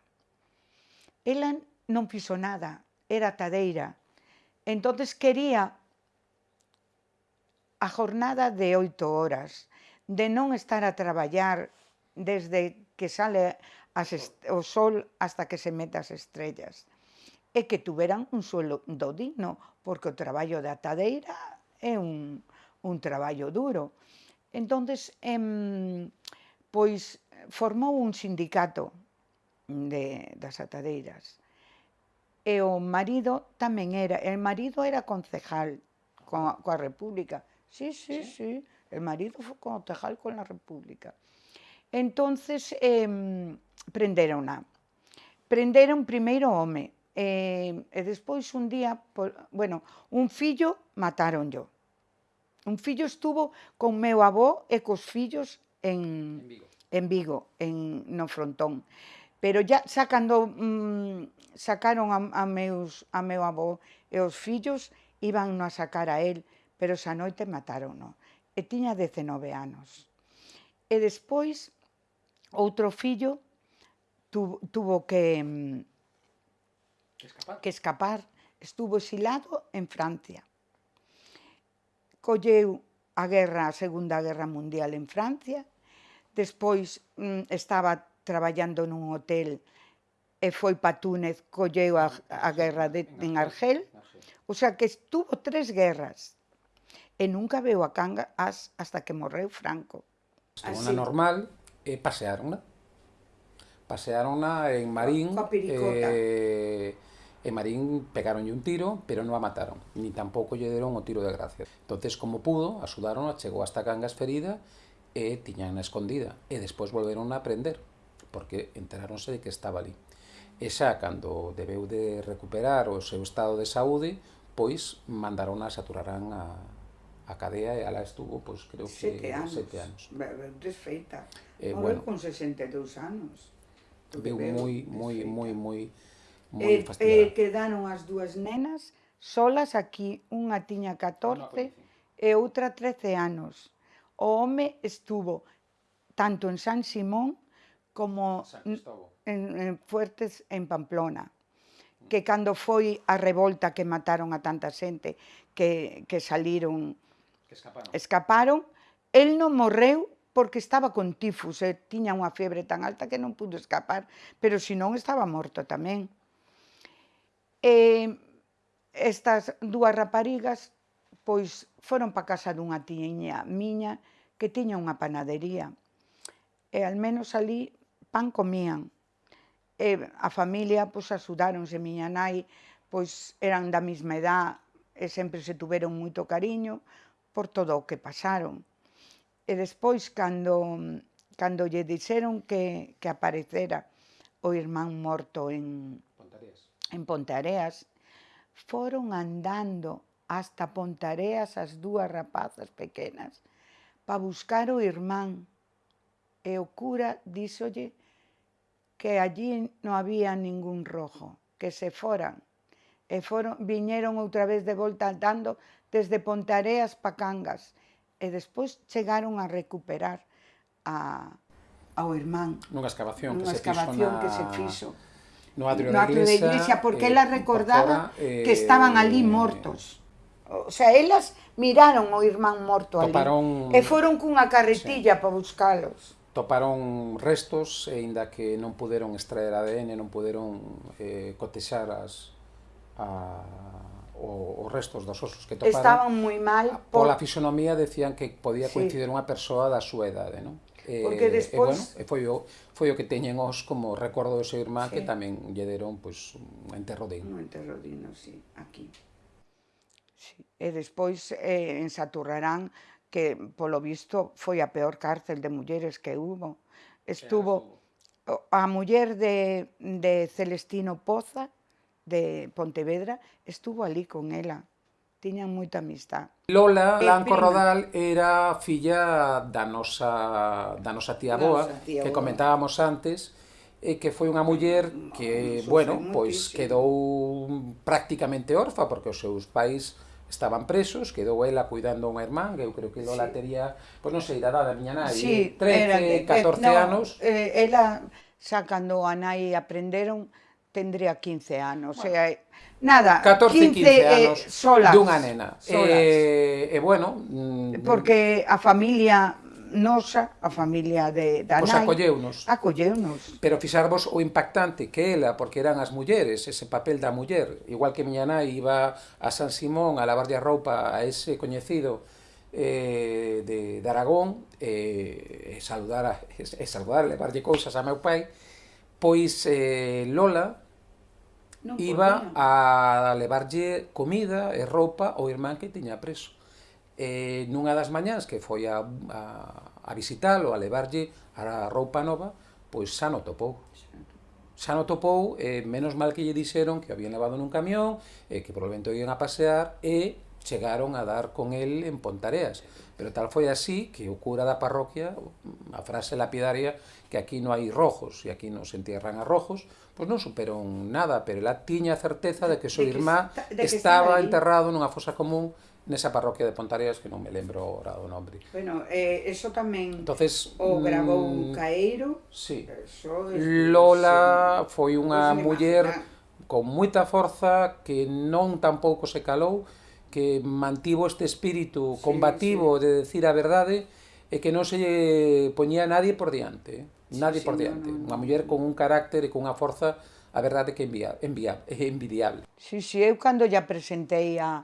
[SPEAKER 1] Ela non fixo nada, era tadeira. Entonces quería a jornada de oito horas, de non estar a traballar desde que sale as o sol hasta que se mete as estrellas. E que tuveran un suelo do digno, porque o traballo da tadeira é un, un traballo duro. Entonces, em, pois formou un sindicato de, das atadeiras. E o marido tamén era, el marido era concejal coa, coa República, Sí, sí, sí, el marido foi concejal con la República. Entonces, eh, prenderona. Prenderon primeiro o home, e, e despois un día, por, bueno, un fillo mataron yo. Un fillo estuvo con meu avó e cos fillos en,
[SPEAKER 2] En Vigo.
[SPEAKER 1] en Vigo, en no frontón. Pero ya sacando mm, sacaron a, a meus a meu avó e os fillos iban a sacar a él, pero esa noite matárono e tiña 19 anos. E despois, outro fillo tu, tuvo que, mm, que,
[SPEAKER 2] escapar.
[SPEAKER 1] que escapar. Estuvo exilado en Francia. Colleu a guerra, a Segunda Guerra Mundial en Francia. Despois mm, estaba traballando nun hotel e foi pa Túnez, colleu a, a guerra de, en Argel. O sea que estuvo tres guerras e nunca veu a Cangas hasta que morreu Franco. Así.
[SPEAKER 2] na normal e paseárona. Paseárona en Marín
[SPEAKER 1] Coa piricota.
[SPEAKER 2] e, e Marín pegaronlle un tiro, pero non a mataron, ni tampouco lle deron o tiro de gracia. Entonces, como pudo, axudaron, chegou hasta Cangas ferida e tiñan na escondida. E despois volveron a prender, porque enteráronse de que estaba ali. E xa, cando debeu de recuperar o seu estado de saúde, pois mandaron a saturaran a, a cadea e ala estuvo, pois creo que
[SPEAKER 1] sete anos.
[SPEAKER 2] Sete anos.
[SPEAKER 1] Verdes.
[SPEAKER 2] Eh,
[SPEAKER 1] Morreu
[SPEAKER 2] bueno,
[SPEAKER 1] con 62 anos.
[SPEAKER 2] Veu moi, moi, moi, moi, moi eh,
[SPEAKER 1] eh, quedaron as dúas nenas solas aquí, unha tiña 14 e outra 13 anos. O home estuvo tanto en San Simón como en, en Fuertes en Pamplona que cando foi a revolta que mataron a tanta xente que, que saliron
[SPEAKER 2] Escaparon.
[SPEAKER 1] escaparon, el non morreu porque estaba con tifus e unha febre tan alta que non pudo escapar, pero senón estaba morto tamén. E estas dúas raparigas pois foron pa casa dunha tiña miña que tiña unha panadería. E al menos ali pan comían. E a familia pois axudáronse, miña nai pois eran da mesma edad e sempre se tuveron moito cariño por todo o que pasaron. E despois, cando, cando lle dixeron que, que aparecera o irmán morto en
[SPEAKER 2] Pontareas,
[SPEAKER 1] en Pontareas foron andando hasta Pontareas as dúas rapazas pequenas para buscar o irmán. E o cura díxolle que allí non había ningún rojo, que se foran. E foron, viñeron outra vez de volta andando desde Pontareas pa Cangas, e despois chegaron a recuperar a, ao irmán.
[SPEAKER 2] Nunha excavación,
[SPEAKER 1] nunha
[SPEAKER 2] que,
[SPEAKER 1] excavación
[SPEAKER 2] se
[SPEAKER 1] que se fixo
[SPEAKER 2] no atrio,
[SPEAKER 1] no atrio da
[SPEAKER 2] iglesia,
[SPEAKER 1] porque
[SPEAKER 2] eh,
[SPEAKER 1] ela recordaba
[SPEAKER 2] fora, eh,
[SPEAKER 1] que estaban eh, ali mortos. O sea, elas miraron o irmán morto
[SPEAKER 2] toparon, ali
[SPEAKER 1] e foron cunha carretilla sí. para buscalos.
[SPEAKER 2] Toparon restos, e aínda que non puderon extraer ADN, non puderon eh, cotexar as, a, o, os restos dos osos que toparon
[SPEAKER 1] estaban moi mal por...
[SPEAKER 2] pola fisonomía decían que podía
[SPEAKER 1] sí.
[SPEAKER 2] coincidir unha persoa da súa idade non? Eh,
[SPEAKER 1] Porque despois...
[SPEAKER 2] E, bueno, foi, o, foi o que teñen os como recordo do seu irmán
[SPEAKER 1] sí.
[SPEAKER 2] que tamén lle deron pois, un enterro digno.
[SPEAKER 1] Un enterro digno, sí, aquí. Sí. E despois eh, en Saturrarán, que polo visto foi a peor cárcel de mulleres que hubo. Estuvo a muller de, de Celestino Poza, de Pontevedra, estuvo ali con ela. Tiñan moita amistad.
[SPEAKER 2] Lola eh,
[SPEAKER 1] Blanco
[SPEAKER 2] Rodal era filla da nosa, da nosa tía boa,
[SPEAKER 1] nosa tía
[SPEAKER 2] que
[SPEAKER 1] boa.
[SPEAKER 2] comentábamos antes, e que foi unha muller que, bueno, pois quedou prácticamente orfa porque os seus pais estaban presos, quedou ela cuidando a unha irmán, que eu creo que Lola
[SPEAKER 1] sí.
[SPEAKER 2] tería, pois non sei, da edad da miña nai,
[SPEAKER 1] sí, eh,
[SPEAKER 2] 13,
[SPEAKER 1] era,
[SPEAKER 2] 14
[SPEAKER 1] eh, no,
[SPEAKER 2] anos.
[SPEAKER 1] Eh, ela, xa cando a nai aprenderon, tendría 15 anos. Bueno, sea, nada,
[SPEAKER 2] 14, 15,
[SPEAKER 1] 15
[SPEAKER 2] anos eh,
[SPEAKER 1] solas.
[SPEAKER 2] Dunha nena.
[SPEAKER 1] Solas.
[SPEAKER 2] E, eh, bueno... Mm,
[SPEAKER 1] Porque a familia nosa, a familia de, da
[SPEAKER 2] Os
[SPEAKER 1] nai,
[SPEAKER 2] acolleunos.
[SPEAKER 1] Acolleunos.
[SPEAKER 2] Pero fixarvos o impactante que ela, porque eran as mulleres, ese papel da muller. Igual que miña nai iba a San Simón a lavarlle a roupa a ese coñecido eh, de, de Aragón, eh, e saludar, a, e, e saludar, levarlle cousas a meu pai, pois eh, Lola
[SPEAKER 1] non
[SPEAKER 2] iba
[SPEAKER 1] podía.
[SPEAKER 2] a levarlle comida e roupa ao irmán que tiña preso. E nunha das mañás que foi a, a, a visitalo, a levarlle a roupa nova, pois xa no topou. Xa no topou, e menos mal que lle dixeron que o habían levado nun camión, e que probablemente o iban a pasear, e chegaron a dar con el en Pontareas. Pero tal foi así que o cura da parroquia, a frase lapidaria que aquí non hai rojos e aquí non se entierran a rojos, pois non superon nada, pero ela tiña a certeza de que súa irmá
[SPEAKER 1] de que
[SPEAKER 2] estaba enterrado nunha fosa común nesa parroquia de Pontareas que non me lembro ora do nome.
[SPEAKER 1] Bueno, eh, eso tamén
[SPEAKER 2] Entonces,
[SPEAKER 1] o
[SPEAKER 2] grabou
[SPEAKER 1] un mm, caeiro.
[SPEAKER 2] Sí.
[SPEAKER 1] Eso, es,
[SPEAKER 2] Lola foi unha
[SPEAKER 1] pues
[SPEAKER 2] muller con moita forza que non tampouco se calou, que mantivo este espírito combativo
[SPEAKER 1] sí,
[SPEAKER 2] sí. de decir a verdade e que non se lle poñía nadie por diante, sí, nadie
[SPEAKER 1] sí,
[SPEAKER 2] por diante,
[SPEAKER 1] no, no,
[SPEAKER 2] unha muller con un carácter e con unha forza a verdade que envia, envia, é envidiable.
[SPEAKER 1] Si, sí, si, sí, eu cando ya presentei a,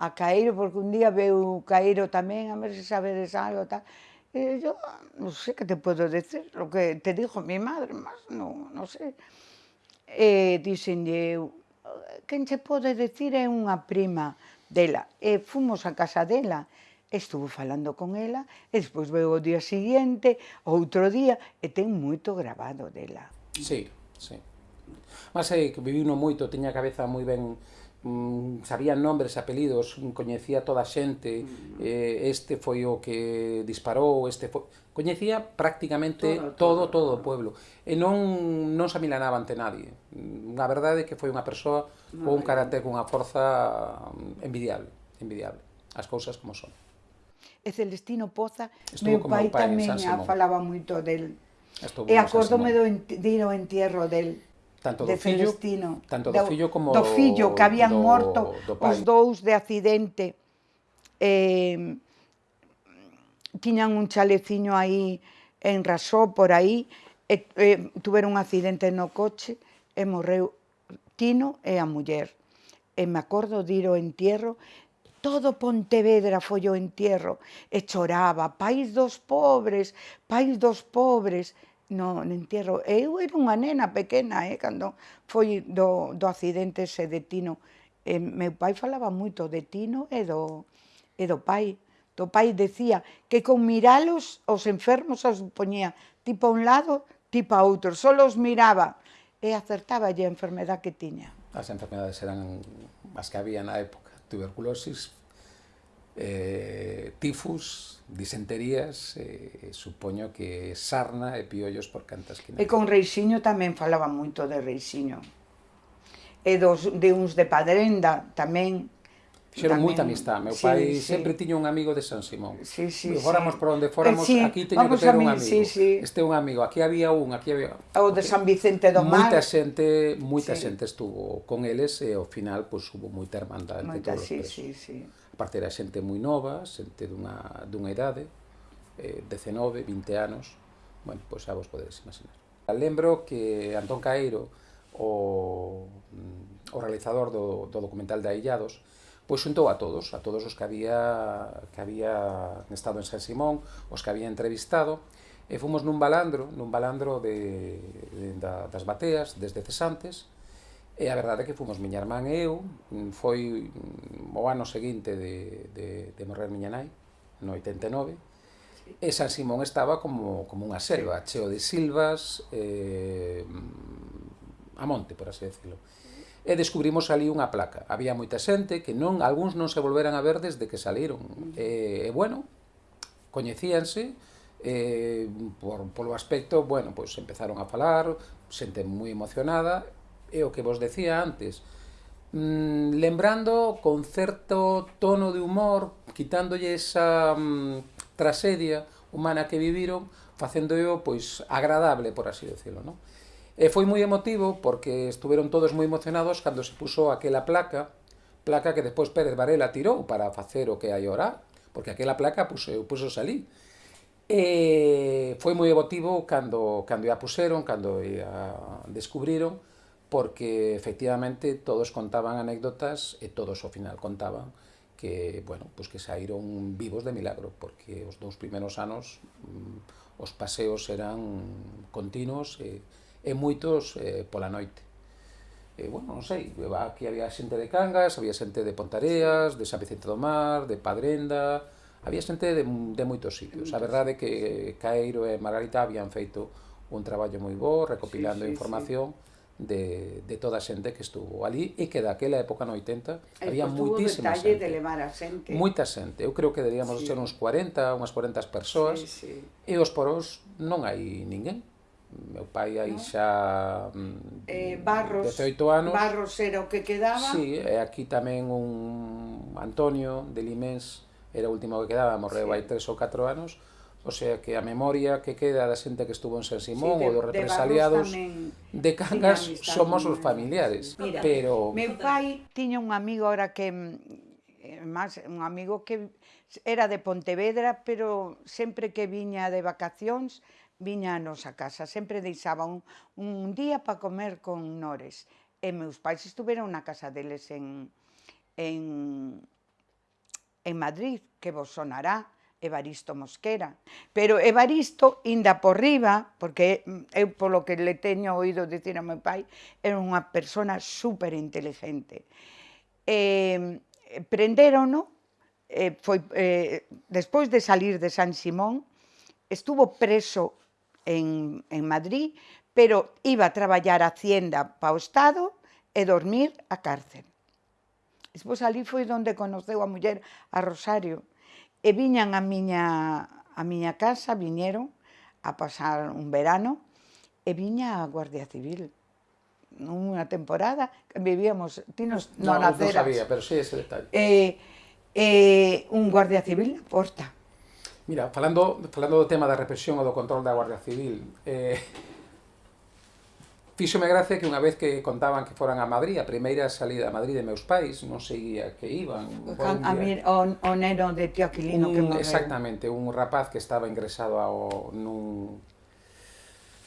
[SPEAKER 1] a Caeiro, porque un día veu Caeiro tamén, a ver se sabedes algo, tal, e yo, non sei sé que te podo decir, lo que te dijo mi madre, mas non, non sei. Sé. E dixenlle eu, quen che pode decir é unha prima, dela. E fomos a casa dela, estuvo falando con ela, e despois veu o día seguinte, outro día, e ten moito grabado dela.
[SPEAKER 2] Sí, sí. Mas é que viviu non moito, tiña a cabeza moi ben mm, sabían nombres, apelidos, mm, coñecía toda a xente, mm. eh, este foi o que disparou, este foi... Coñecía prácticamente todo, todo, todo o pueblo. E non, non se amilanaba ante nadie. Mm, Na verdade que foi unha persoa no, con un carácter, con unha forza mm, envidiable, envidiable. As cousas como son.
[SPEAKER 1] E Celestino Poza, Estuvo meu pai, pai tamén eh, falaba moito del. Estuvo e acórdome do, de ir ao entierro del
[SPEAKER 2] tanto
[SPEAKER 1] de do
[SPEAKER 2] fillo,
[SPEAKER 1] Celestino.
[SPEAKER 2] Tanto do, do fillo como
[SPEAKER 1] do fillo que habían
[SPEAKER 2] do,
[SPEAKER 1] morto
[SPEAKER 2] do pai.
[SPEAKER 1] os dous de accidente. Eh, tiñan un chaleciño aí en Rasó, por aí, e, e, tuveron un accidente no coche e morreu Tino e a muller. E me acordo de ir ao entierro, todo Pontevedra foi o entierro, e choraba, país dos pobres, país dos pobres, no, no entierro. Eu era unha nena pequena, eh, cando foi do, do accidente ese de Tino. Eh, meu pai falaba moito de Tino e do, e do pai. Do pai decía que con miralos os enfermos os poñía tipo a un lado, tipo a outro. Só os miraba e acertaba a enfermedad que tiña.
[SPEAKER 2] As enfermedades eran as que había na época. Tuberculosis, eh, tifus, disenterías, eh, supoño que sarna e piollos por cantas que
[SPEAKER 1] E con Reixiño tamén falaba moito de Reixiño. E dos, de uns de Padrenda tamén.
[SPEAKER 2] Fixeron moita amistad. Meu sí, pai sí. sempre tiña un amigo de San Simón.
[SPEAKER 1] Sí, sí,
[SPEAKER 2] fóramos
[SPEAKER 1] sí.
[SPEAKER 2] por onde fóramos, eh, sí, aquí teño que ter un amigo. Sí, sí. Este é un amigo, aquí había un, aquí había...
[SPEAKER 1] O de. San Vicente do Mar.
[SPEAKER 2] Moita xente, moita sí. xente estuvo con eles e ao final pois, pues, hubo moita hermandade. Moita, sí,
[SPEAKER 1] sí, sí, sí
[SPEAKER 2] aparte era xente moi nova, xente dunha, dunha idade, eh, 19, 20 anos, bueno, pois xa vos podedes imaginar. Lembro que Antón Caeiro, o, mm, o realizador do, do documental de Aillados, pois xuntou a todos, a todos os que había, que había estado en San Simón, os que había entrevistado, e fomos nun balandro, nun balandro de, de, da, das bateas, desde cesantes, E a verdade é que fomos miña irmán e eu, foi o ano seguinte de, de, de morrer miña nai, no 89, e San Simón estaba como, como unha selva, cheo de silvas, eh, a monte, por así decirlo. E descubrimos ali unha placa. Había moita xente que non, algúns non se volveran a ver desde que saliron. E, e bueno, coñecíanse, eh, por, polo aspecto, bueno, pois empezaron a falar, xente moi emocionada, é o que vos decía antes, mm, lembrando con certo tono de humor, quitándolle esa mm, tragedia humana que viviron, facéndoo pois agradable, por así decirlo, ¿no? E foi moi emotivo porque estuveron todos moi emocionados cando se puso aquela placa, placa que despois Pérez Varela tirou para facer o que hai ora, porque aquela placa puso, puso salí. E foi moi emotivo cando, cando a puseron, cando a descubriron, porque efectivamente todos contaban anécdotas e todos ao final contaban que, bueno, pues que saíron vivos de milagro, porque os dous primeiros anos mm, os paseos eran continuos e, e moitos eh, pola noite. E, bueno, non sei, aquí había xente de Cangas, había xente de Pontareas, de San Vicente do Mar, de Padrenda, había xente de, de moitos sitios. A verdade é que Caeiro e Margarita habían feito un traballo moi bo, recopilando sí, sí, información, sí de, de toda a xente que estuvo ali e que daquela época no 80 e había moitísima xente.
[SPEAKER 1] de levar a xente.
[SPEAKER 2] Moita xente. Eu creo que deberíamos sí. ser uns 40, unhas 40 persoas. Sí, sí. E os poros non hai ninguén. Meu pai aí no. xa
[SPEAKER 1] mm, eh, Barros,
[SPEAKER 2] 18 anos.
[SPEAKER 1] Barros era o que quedaba.
[SPEAKER 2] Sí, e aquí tamén un Antonio de Limens era o último que quedaba, morreu sí. hai 3 ou 4 anos O sea que a memoria que queda da xente que estuvo en San Simón sí, de, ou dos represaliados de, de Cangas sí, somos os familiares.
[SPEAKER 1] Mira,
[SPEAKER 2] pero
[SPEAKER 1] meu pai tiña un amigo ahora que eh, máis un amigo que era de Pontevedra, pero sempre que viña de vacacións viña a nosa casa, sempre deixaba un, un día para comer con nores. E meus pais estuveron na casa deles en, en, en Madrid, que vos sonará, Evaristo Mosquera. Pero Evaristo, inda por riba, porque eu polo que le teño oído dicir a meu pai, era unha persona super inteligente. Eh, prenderono, eh, foi, eh, despois de salir de San Simón, estuvo preso en, en Madrid, pero iba a traballar a Hacienda para o Estado e dormir a cárcel. Despois ali foi onde conoceu a muller a Rosario, E viñan a miña, a miña casa, viñeron a pasar un verano, e viña a Guardia Civil unha temporada, que vivíamos, ti nos,
[SPEAKER 2] no,
[SPEAKER 1] no naceras.
[SPEAKER 2] Non sabía, pero sí ese detalle.
[SPEAKER 1] Eh, eh, un Guardia Civil na porta.
[SPEAKER 2] Mira, falando, falando do tema da represión ou do control da Guardia Civil, eh, Fíxome gracia que unha vez que contaban que foran a Madrid, a primeira salida a Madrid de meus pais, non sei a que iban.
[SPEAKER 1] A mir, o, o neno de tío Aquilino
[SPEAKER 2] un,
[SPEAKER 1] que morreu.
[SPEAKER 2] Exactamente, un rapaz que estaba ingresado ao, nun,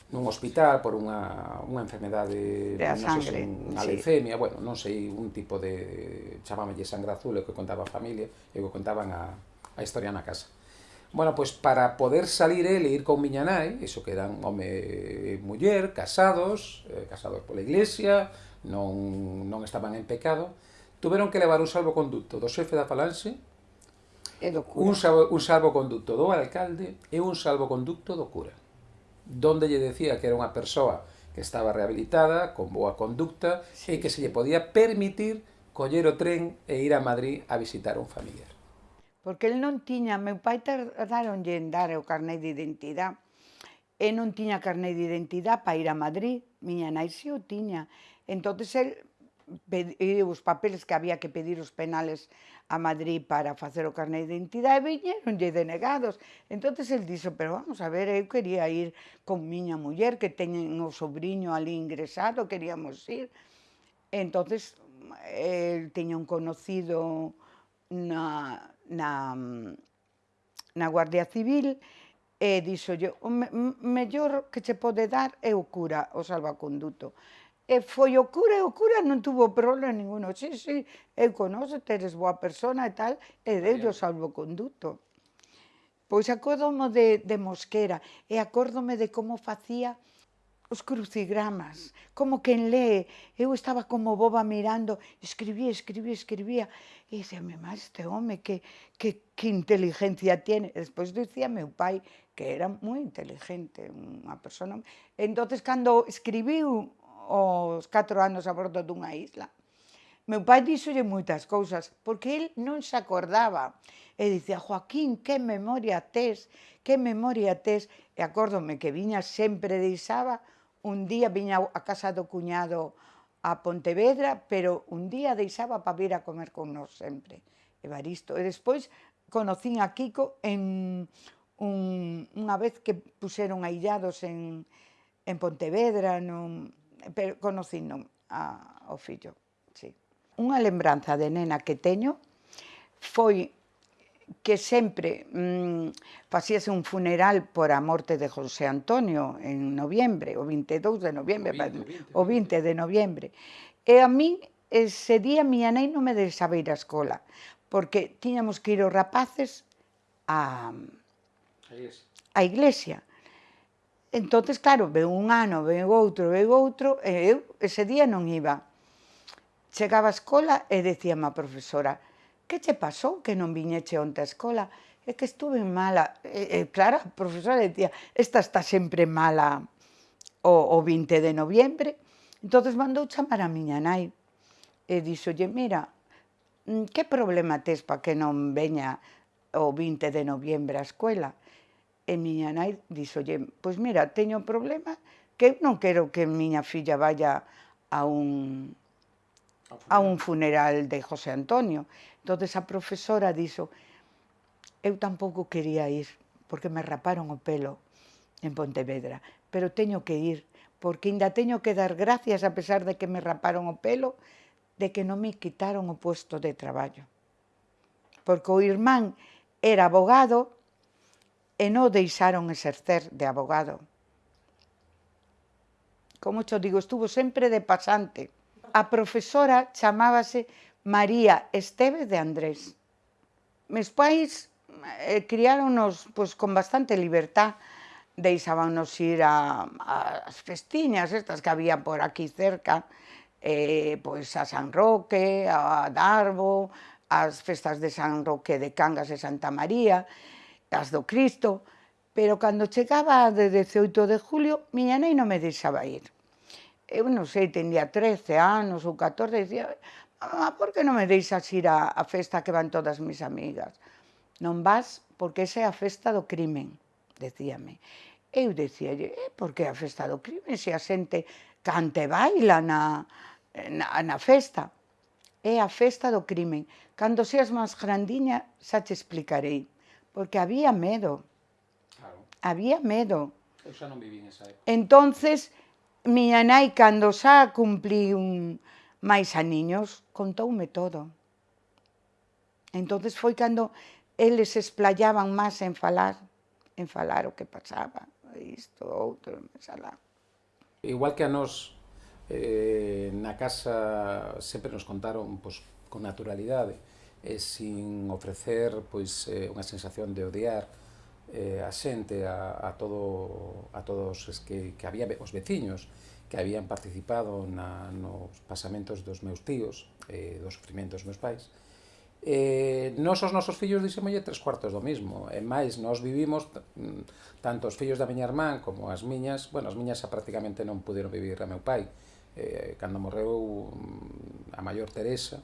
[SPEAKER 2] nun hospital por unha, unha enfermedade
[SPEAKER 1] de
[SPEAKER 2] non sei, unha
[SPEAKER 1] sí.
[SPEAKER 2] leucemia, bueno, non sei, un tipo de chamámelle sangra azul, o que contaba a familia, e o que contaban a, a historia na casa. Bueno, pois para poder salir ele ir con miña nai, iso que eran home e muller, casados, eh, casados pola iglesia, non, non estaban en pecado, tuveron que levar un salvoconducto do xefe da falanxe,
[SPEAKER 1] e do cura.
[SPEAKER 2] Un, salvo, un salvoconducto do alcalde e un salvoconducto do cura, donde lle decía que era unha persoa que estaba rehabilitada, con boa conducta, sí. e que se lle podía permitir coller o tren e ir a Madrid a visitar a un familiar
[SPEAKER 1] porque el non tiña, meu pai tardaronlle en dar o carné de identidade, e non tiña carné de identidade para ir a Madrid, miña nai si o tiña. Entonces el pediu os papeles que había que pedir os penales a Madrid para facer o carné de identidade e viñeronlle denegados. Entonces el dixo, pero vamos a ver, eu quería ir con miña muller que teñen o sobrinho ali ingresado, queríamos ir. Entonces el tiña un conocido na, na, na Guardia Civil e dixolle, o me, mellor que che pode dar é o cura, o salvaconduto. E foi o cura e o cura non tuvo problema ninguno. Sí, sí, eu conozo, teres boa persona e tal, e deu o salvoconduto. Pois acórdome de, de Mosquera e acórdome de como facía os crucigramas, como quen lee. Eu estaba como boba mirando, escribía, escribía, escribía, e dixeme, má, este home, que, que, que inteligencia tiene. E despois dicía meu pai que era moi inteligente, unha persona... Entonces, cando escribiu os 4 anos a bordo dunha isla, meu pai díxolle moitas cousas, porque el non se acordaba. E dicía, Joaquín, que memoria tes, que memoria tes. E acórdome que viña sempre deixaba un día viña a casa do cuñado a Pontevedra, pero un día deixaba para vir a comer con nós sempre, Evaristo. E despois conocín a Kiko en un, unha vez que puseron aillados en, en Pontevedra, non, pero conocín non, a, ao fillo. Sí. Unha lembranza de nena que teño foi que sempre mm, facíase un funeral por a morte de José Antonio en noviembre, o 22 de noviembre, o 20, o 20 de noviembre. E a mí ese día miña nai non me deixaba ir á escola, porque tiñamos que ir os rapaces a a iglesia. Entonces, claro, veu un ano, veu outro, veu outro, e eu ese día non iba. Chegaba á escola e decía a profesora, que che pasou que non viñeche onte a escola? É que estuve mala. Eh, eh, e, e claro, a profesora decía, esta está sempre mala o, o 20 de noviembre. entonces mandou chamar a miña nai e dixolle, mira, mm, que problema tes para que non veña o 20 de noviembre á escola? E miña nai dixolle, pois mira, teño un problema que eu non quero que miña filla vaya a un, a un funeral de José Antonio. Entonces a profesora dixo, eu tampouco quería ir, porque me raparon o pelo en Pontevedra, pero teño que ir, porque ainda teño que dar gracias a pesar de que me raparon o pelo, de que non me quitaron o puesto de traballo. Porque o irmán era abogado e non deixaron exercer de abogado. Como xo digo, estuvo sempre de pasante. A profesora chamábase María Esteve de Andrés. Mes pais eh, criáronos pois, con bastante libertad, deixábanos ir a, a as festiñas estas que había por aquí cerca, eh, pois a San Roque, a Darbo, as festas de San Roque de Cangas e Santa María, as do Cristo, pero cando chegaba de 18 de julio, miña nai non me deixaba ir. Eu non sei, tenía 13 anos ou 14, dicía, ah, por que non me deixas ir a, a festa que van todas mis amigas? Non vas porque esa é a festa do crimen, decíame. Eu dicíalle, eh, por que a festa do crimen se a xente cante e baila na, na, na festa? É a festa do crimen. Cando seas máis grandiña, xa te explicarei. Porque había medo.
[SPEAKER 2] Claro.
[SPEAKER 1] Había medo.
[SPEAKER 2] Eu xa non viví nesa época.
[SPEAKER 1] Entonces, miña nai, cando xa cumplí un, Mais a niños contoume todo. entonces foi cando eles se esplayaban máis en falar, en falar o que pasaba, isto, outro, alá.
[SPEAKER 2] Igual que a nos eh, na casa sempre nos contaron pois, con naturalidade, e sin ofrecer pois eh, unha sensación de odiar eh, a xente, a, a, todo, a todos es que, que había os veciños, que habían participado na, nos pasamentos dos meus tíos, eh, dos sufrimentos dos meus pais, eh, nos os nosos fillos dixemolle tres cuartos do mismo. E máis, nós vivimos, mm, tanto os fillos da miña irmán como as miñas, bueno, as miñas xa prácticamente non puderon vivir a meu pai. Eh, cando morreu mm, a maior Teresa,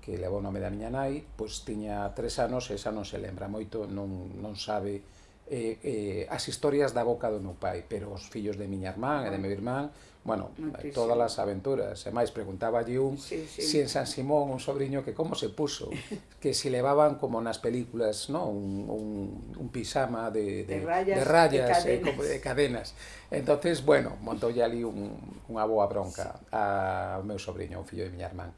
[SPEAKER 2] que levou o nome da miña nai, pois tiña tres anos e esa non se lembra moito, non, non sabe eh, eh, as historias da boca do meu pai, pero os fillos de miña irmán e de meu irmán, bueno, Muchísimo. todas as aventuras. E máis, preguntaba allí un sí, sí. si en San Simón un sobrinho que como se puso, [LAUGHS] que si levaban como nas películas, ¿no? un, un, un pisama de, de, de rayas, de rayas de cadenas. Eh, como de cadenas. Entonces, bueno, montoulle ali un, unha boa bronca sí. ao meu sobrinho, un fillo de miña irmán.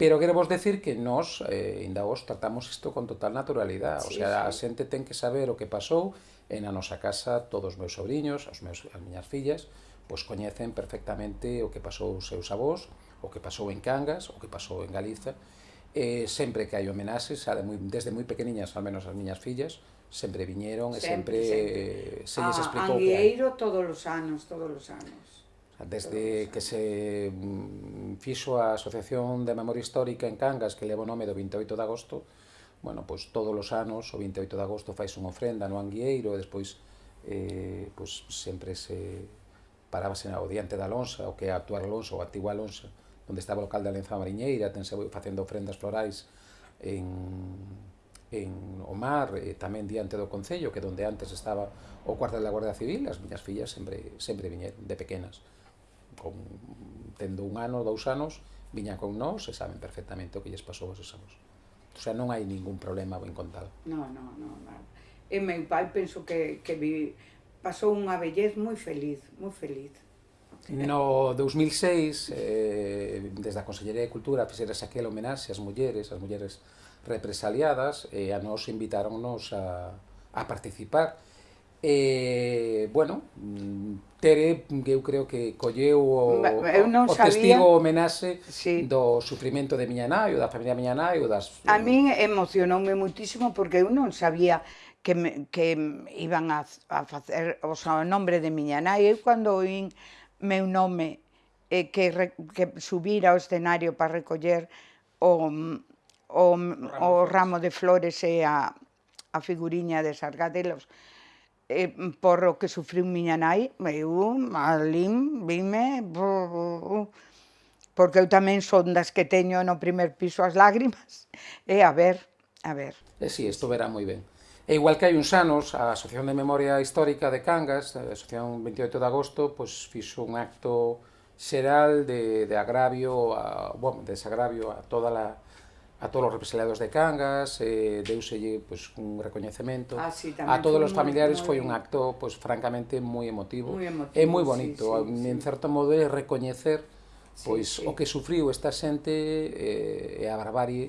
[SPEAKER 2] Pero quero vos decir que nós, eh, ainda vos, tratamos isto con total naturalidade. Sí, o sea, sí. a xente ten que saber o que pasou en a nosa casa, todos os meus sobrinhos, os meus, as miñas fillas, pois coñecen perfectamente o que pasou os seus avós, o que pasou en Cangas, o que pasou en Galiza. Eh, sempre que hai homenaxes, moi, desde moi pequeniñas, al menos as miñas fillas, sempre viñeron sempre, e sempre, sempre. Eh, se lles explicou a, Angueiro
[SPEAKER 1] que hai. todos os anos, todos os anos.
[SPEAKER 2] Desde que se mm, fixo a Asociación de Memoria Histórica en Cangas, que leva o nome do 28 de agosto, bueno, pois todos os anos, o 28 de agosto, fais unha ofrenda no Anguieiro e despois eh, pois sempre se parábase o diante da Alonso, o que é a actual Alonso, ou a antigua onde estaba o local da Lenza Mariñeira, tense facendo ofrendas florais en, en o mar, e tamén diante do Concello, que donde antes estaba o cuartel da Guardia Civil, as miñas fillas sempre, sempre viñeron, de pequenas con, tendo un ano, dous anos, viña con nós e saben perfectamente o que lles pasou aos exames. O sea, non hai ningún problema ben contado.
[SPEAKER 1] No, no, no, no. E meu pai penso que, que vi, pasou unha vellez moi feliz, moi feliz.
[SPEAKER 2] No 2006, eh, desde a Consellería de Cultura, fixeras aquel homenaxe ás mulleres, ás mulleres represaliadas, e eh, a nos invitaronnos a, a participar. Eh, bueno, mm, Tere, que eu creo que colleu o, eu non o sabía... testigo homenaxe sí. do sufrimento de miña nai, ou da familia miña nai, ou das...
[SPEAKER 1] A min emocionoume muitísimo porque eu non sabía que, me, que iban a, a facer o sea, o nombre de miña nai. Eu cando oín meu nome eh, que, re, que subir ao escenario para recoller o, o, o ramo de flores e a, a figuriña de Sargadelos, eh, por o que sufriu miña nai, eu alín vime porque eu tamén son das que teño no primer piso as lágrimas. E a ver, a ver.
[SPEAKER 2] E si, sí, isto verá moi ben. E igual que hai uns anos, a Asociación de Memoria Histórica de Cangas, a Asociación 28 de Agosto, pois fixo un acto xeral de, de agravio, a, bueno, desagravio a toda a a todos os represaliados de Cangas, eh, deuselle pues, un recoñecemento.
[SPEAKER 1] Ah, sí,
[SPEAKER 2] a todos os familiares foi un acto pues, francamente moi emotivo.
[SPEAKER 1] Muy emotivo
[SPEAKER 2] é moi bonito, sí, sí, en sí. certo modo é recoñecer pois sí, sí. o que sufriu esta xente eh, e a barbarie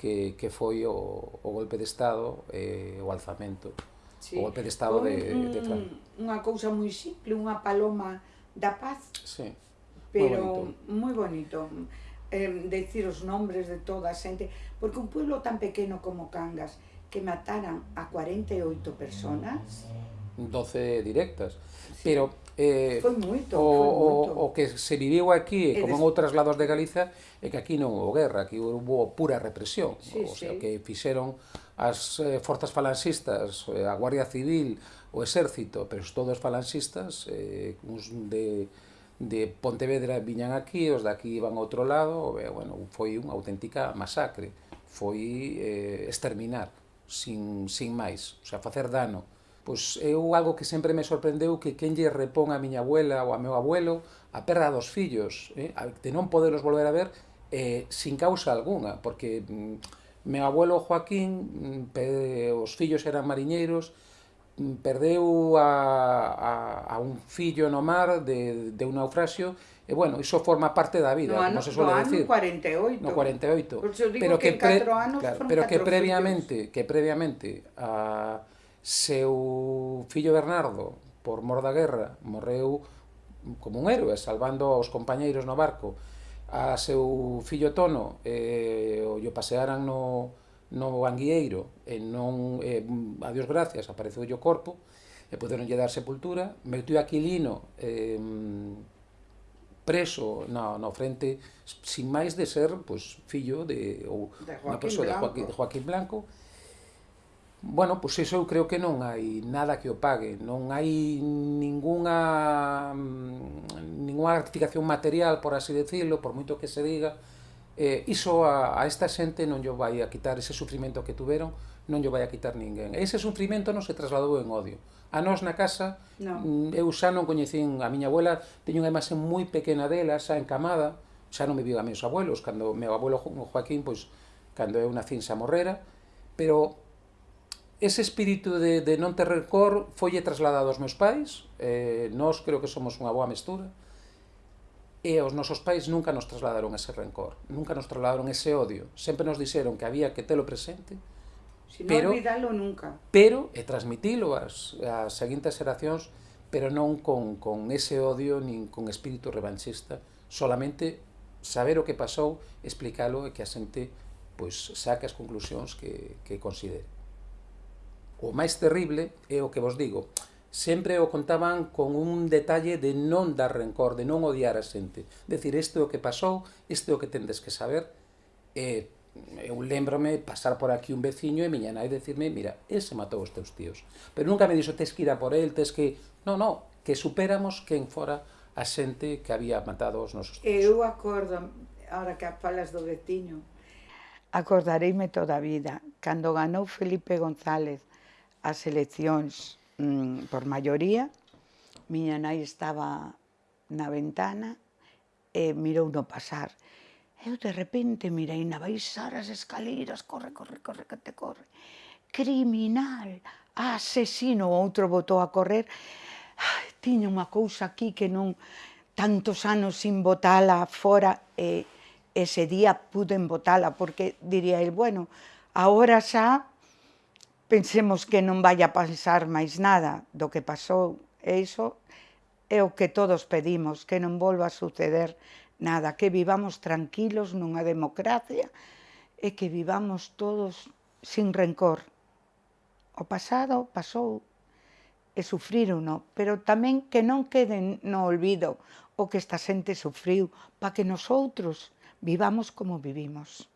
[SPEAKER 2] que, que foi o, o golpe de Estado e eh, o alzamento. Sí. O golpe de Estado Con,
[SPEAKER 1] de,
[SPEAKER 2] de Francia.
[SPEAKER 1] Unha cousa moi simple, unha paloma da paz.
[SPEAKER 2] Sí.
[SPEAKER 1] Pero moi bonito. Muy bonito eh, decir os nombres de toda a xente, porque un pueblo tan pequeno como Cangas, que mataran a 48 personas...
[SPEAKER 2] 12 directas, sí. pero... Eh,
[SPEAKER 1] foi moito,
[SPEAKER 2] o,
[SPEAKER 1] foi moito.
[SPEAKER 2] o que se viviu aquí, e como des... en outras lados de Galiza, é que aquí non houve guerra, aquí houve pura represión. Sí, o sea, sí. que fixeron as eh, forzas falanxistas, eh, a Guardia Civil, o exército, pero todos falanxistas, eh, uns de de Pontevedra viñan aquí, os de aquí iban a outro lado, e, bueno, foi unha auténtica masacre, foi eh, exterminar, sin, sin máis, o sea, facer dano. Pois eu algo que sempre me sorprendeu que quen lle repón a miña abuela ou a meu abuelo a perda dos fillos, eh, de non poderos volver a ver eh, sin causa alguna, porque mm, meu abuelo Joaquín, mm, os fillos eran mariñeiros, perdeu a, a, a un fillo no mar de, de un naufraxio, e bueno, iso forma parte da vida,
[SPEAKER 1] no ano,
[SPEAKER 2] como se suele
[SPEAKER 1] no
[SPEAKER 2] decir.
[SPEAKER 1] No 48.
[SPEAKER 2] No 48.
[SPEAKER 1] Por digo
[SPEAKER 2] pero
[SPEAKER 1] que,
[SPEAKER 2] que pre,
[SPEAKER 1] anos
[SPEAKER 2] claro, pero que previamente, fillos. que previamente a seu fillo Bernardo, por mor da guerra, morreu como un héroe, salvando aos compañeiros no barco, a seu fillo Tono, eh, o yo pasearan no, no Anguieiro e non, eh, a Dios gracias, apareceu o corpo e poderonlle dar sepultura. Meteu Aquilino eh, preso na, na frente, sin máis de ser pues, fillo de, ou
[SPEAKER 1] de Joaquín.
[SPEAKER 2] De Joaquín, de Joaquín Blanco, Bueno, pois pues iso eu creo que non hai nada que o pague, non hai ningunha mm, ningunha gratificación material, por así decirlo, por moito que se diga, eh, iso a, a esta xente non lle vai a quitar ese sufrimento que tuveron, non lle vai a quitar ninguén. Ese sufrimento non se trasladou en odio. A nós na casa,
[SPEAKER 1] no.
[SPEAKER 2] Mm, eu xa non coñecín a miña abuela, teño unha imaxe moi pequena dela, xa encamada, xa non me viu a meus abuelos, cando meu abuelo Joaquín, pois, cando eu nacín xa morrera, pero ese espírito de, de non ter rencor folle trasladado aos meus pais, eh, nós creo que somos unha boa mestura, e os nosos pais nunca nos trasladaron ese rencor, nunca nos trasladaron ese odio, sempre nos dixeron que había que telo presente,
[SPEAKER 1] si pero, olvidalo nunca.
[SPEAKER 2] Pero, e transmitilo ás, ás seguintes xeracións, pero non con, con ese odio, nin con espírito revanchista, solamente saber o que pasou, explicalo e que a xente pois, saque as conclusións que, que considere. O máis terrible é o que vos digo, sempre o contaban con un detalle de non dar rencor, de non odiar a xente. Decir, isto é o que pasou, isto é o que tendes que saber. E eu lembrome pasar por aquí un veciño e miña nai decirme, mira, ese matou os teus tíos. Pero nunca me dixo, tes que ir a por el, tes que... No, no, que superamos quen fora a xente que había matado os nosos tíos.
[SPEAKER 1] Eu acordo, ahora que falas do veciño, acordareime toda a vida, cando ganou Felipe González as eleccións mm, por maioría, miña nai estaba na ventana e mirou no pasar. Eu de repente mirei na baixar as escaleiras, corre, corre, corre, que te corre. Criminal, asesino, outro botou a correr. Ai, tiña unha cousa aquí que non tantos anos sin botala fora e ese día puden botala porque diría el, bueno, agora xa pensemos que non vai a pasar máis nada do que pasou, e iso é o que todos pedimos, que non volva a suceder nada, que vivamos tranquilos nunha democracia e que vivamos todos sin rencor. O pasado pasou e sufrírono, pero tamén que non queden no olvido o que esta xente sufriu, para que nosotros vivamos como vivimos.